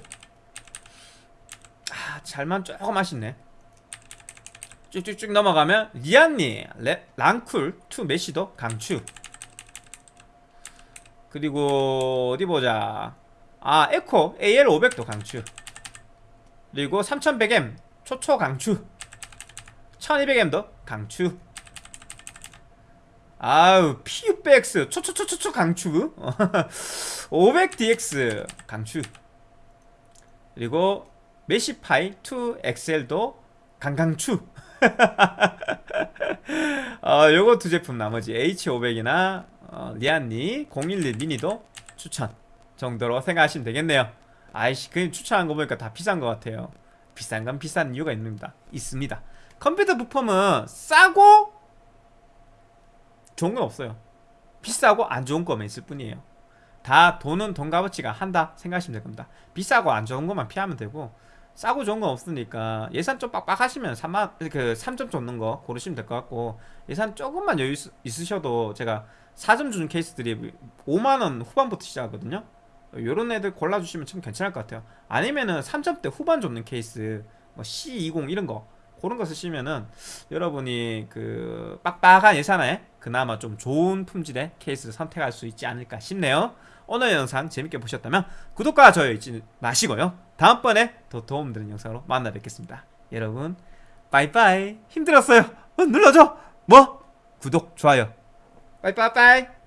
아 잘만 조금 아쉽네. 쭉쭉쭉 넘어가면 리안리 란쿨 2 메시도 강추. 그리고 어디 보자. 아 에코 AL500도 강추. 그리고 3100M 초초 강추. 1200M도 강추. 아우 PUBX 초초초초초 강추. 500DX 강추. 그리고 메시파이 2XL도 강강추. 어, 요거 두 제품 나머지 H500이나 어, 리안니 011 미니도 추천 정도로 생각하시면 되겠네요. 아이씨 그냥 추천한 거 보니까 다 비싼 것 같아요 비싼 건 비싼 이유가 있습니다 있습니다. 컴퓨터 부품은 싸고 좋은 건 없어요. 비싸고 안 좋은 거만 있을 뿐이에요. 다 돈은 돈 값어치가 한다 생각하시면 될 겁니다. 비싸고 안 좋은 것만 피하면 되고 싸고 좋은 건 없으니까 예산 좀 빡빡하시면 3만 그 3점 줬는 거 고르시면 될 것 같고 예산 조금만 여유 있- 있으셔도 제가 4점 주는 케이스들이 5만 원 후반부터 시작하거든요. 요런 애들 골라주시면 참 괜찮을 것 같아요. 아니면은 3점대 후반 줬는 케이스 뭐 C20 이런 거 그런 거 쓰시면은 여러분이 그 빡빡한 예산에 그나마 좀 좋은 품질의 케이스를 선택할 수 있지 않을까 싶네요. 오늘 영상 재밌게 보셨다면 구독과 좋아요 잊지 마시고요. 다음번에 더 도움되는 영상으로 만나 뵙겠습니다. 여러분 빠이빠이 힘들었어요. 어, 눌러줘. 뭐? 구독 좋아요. 빠이빠이빠이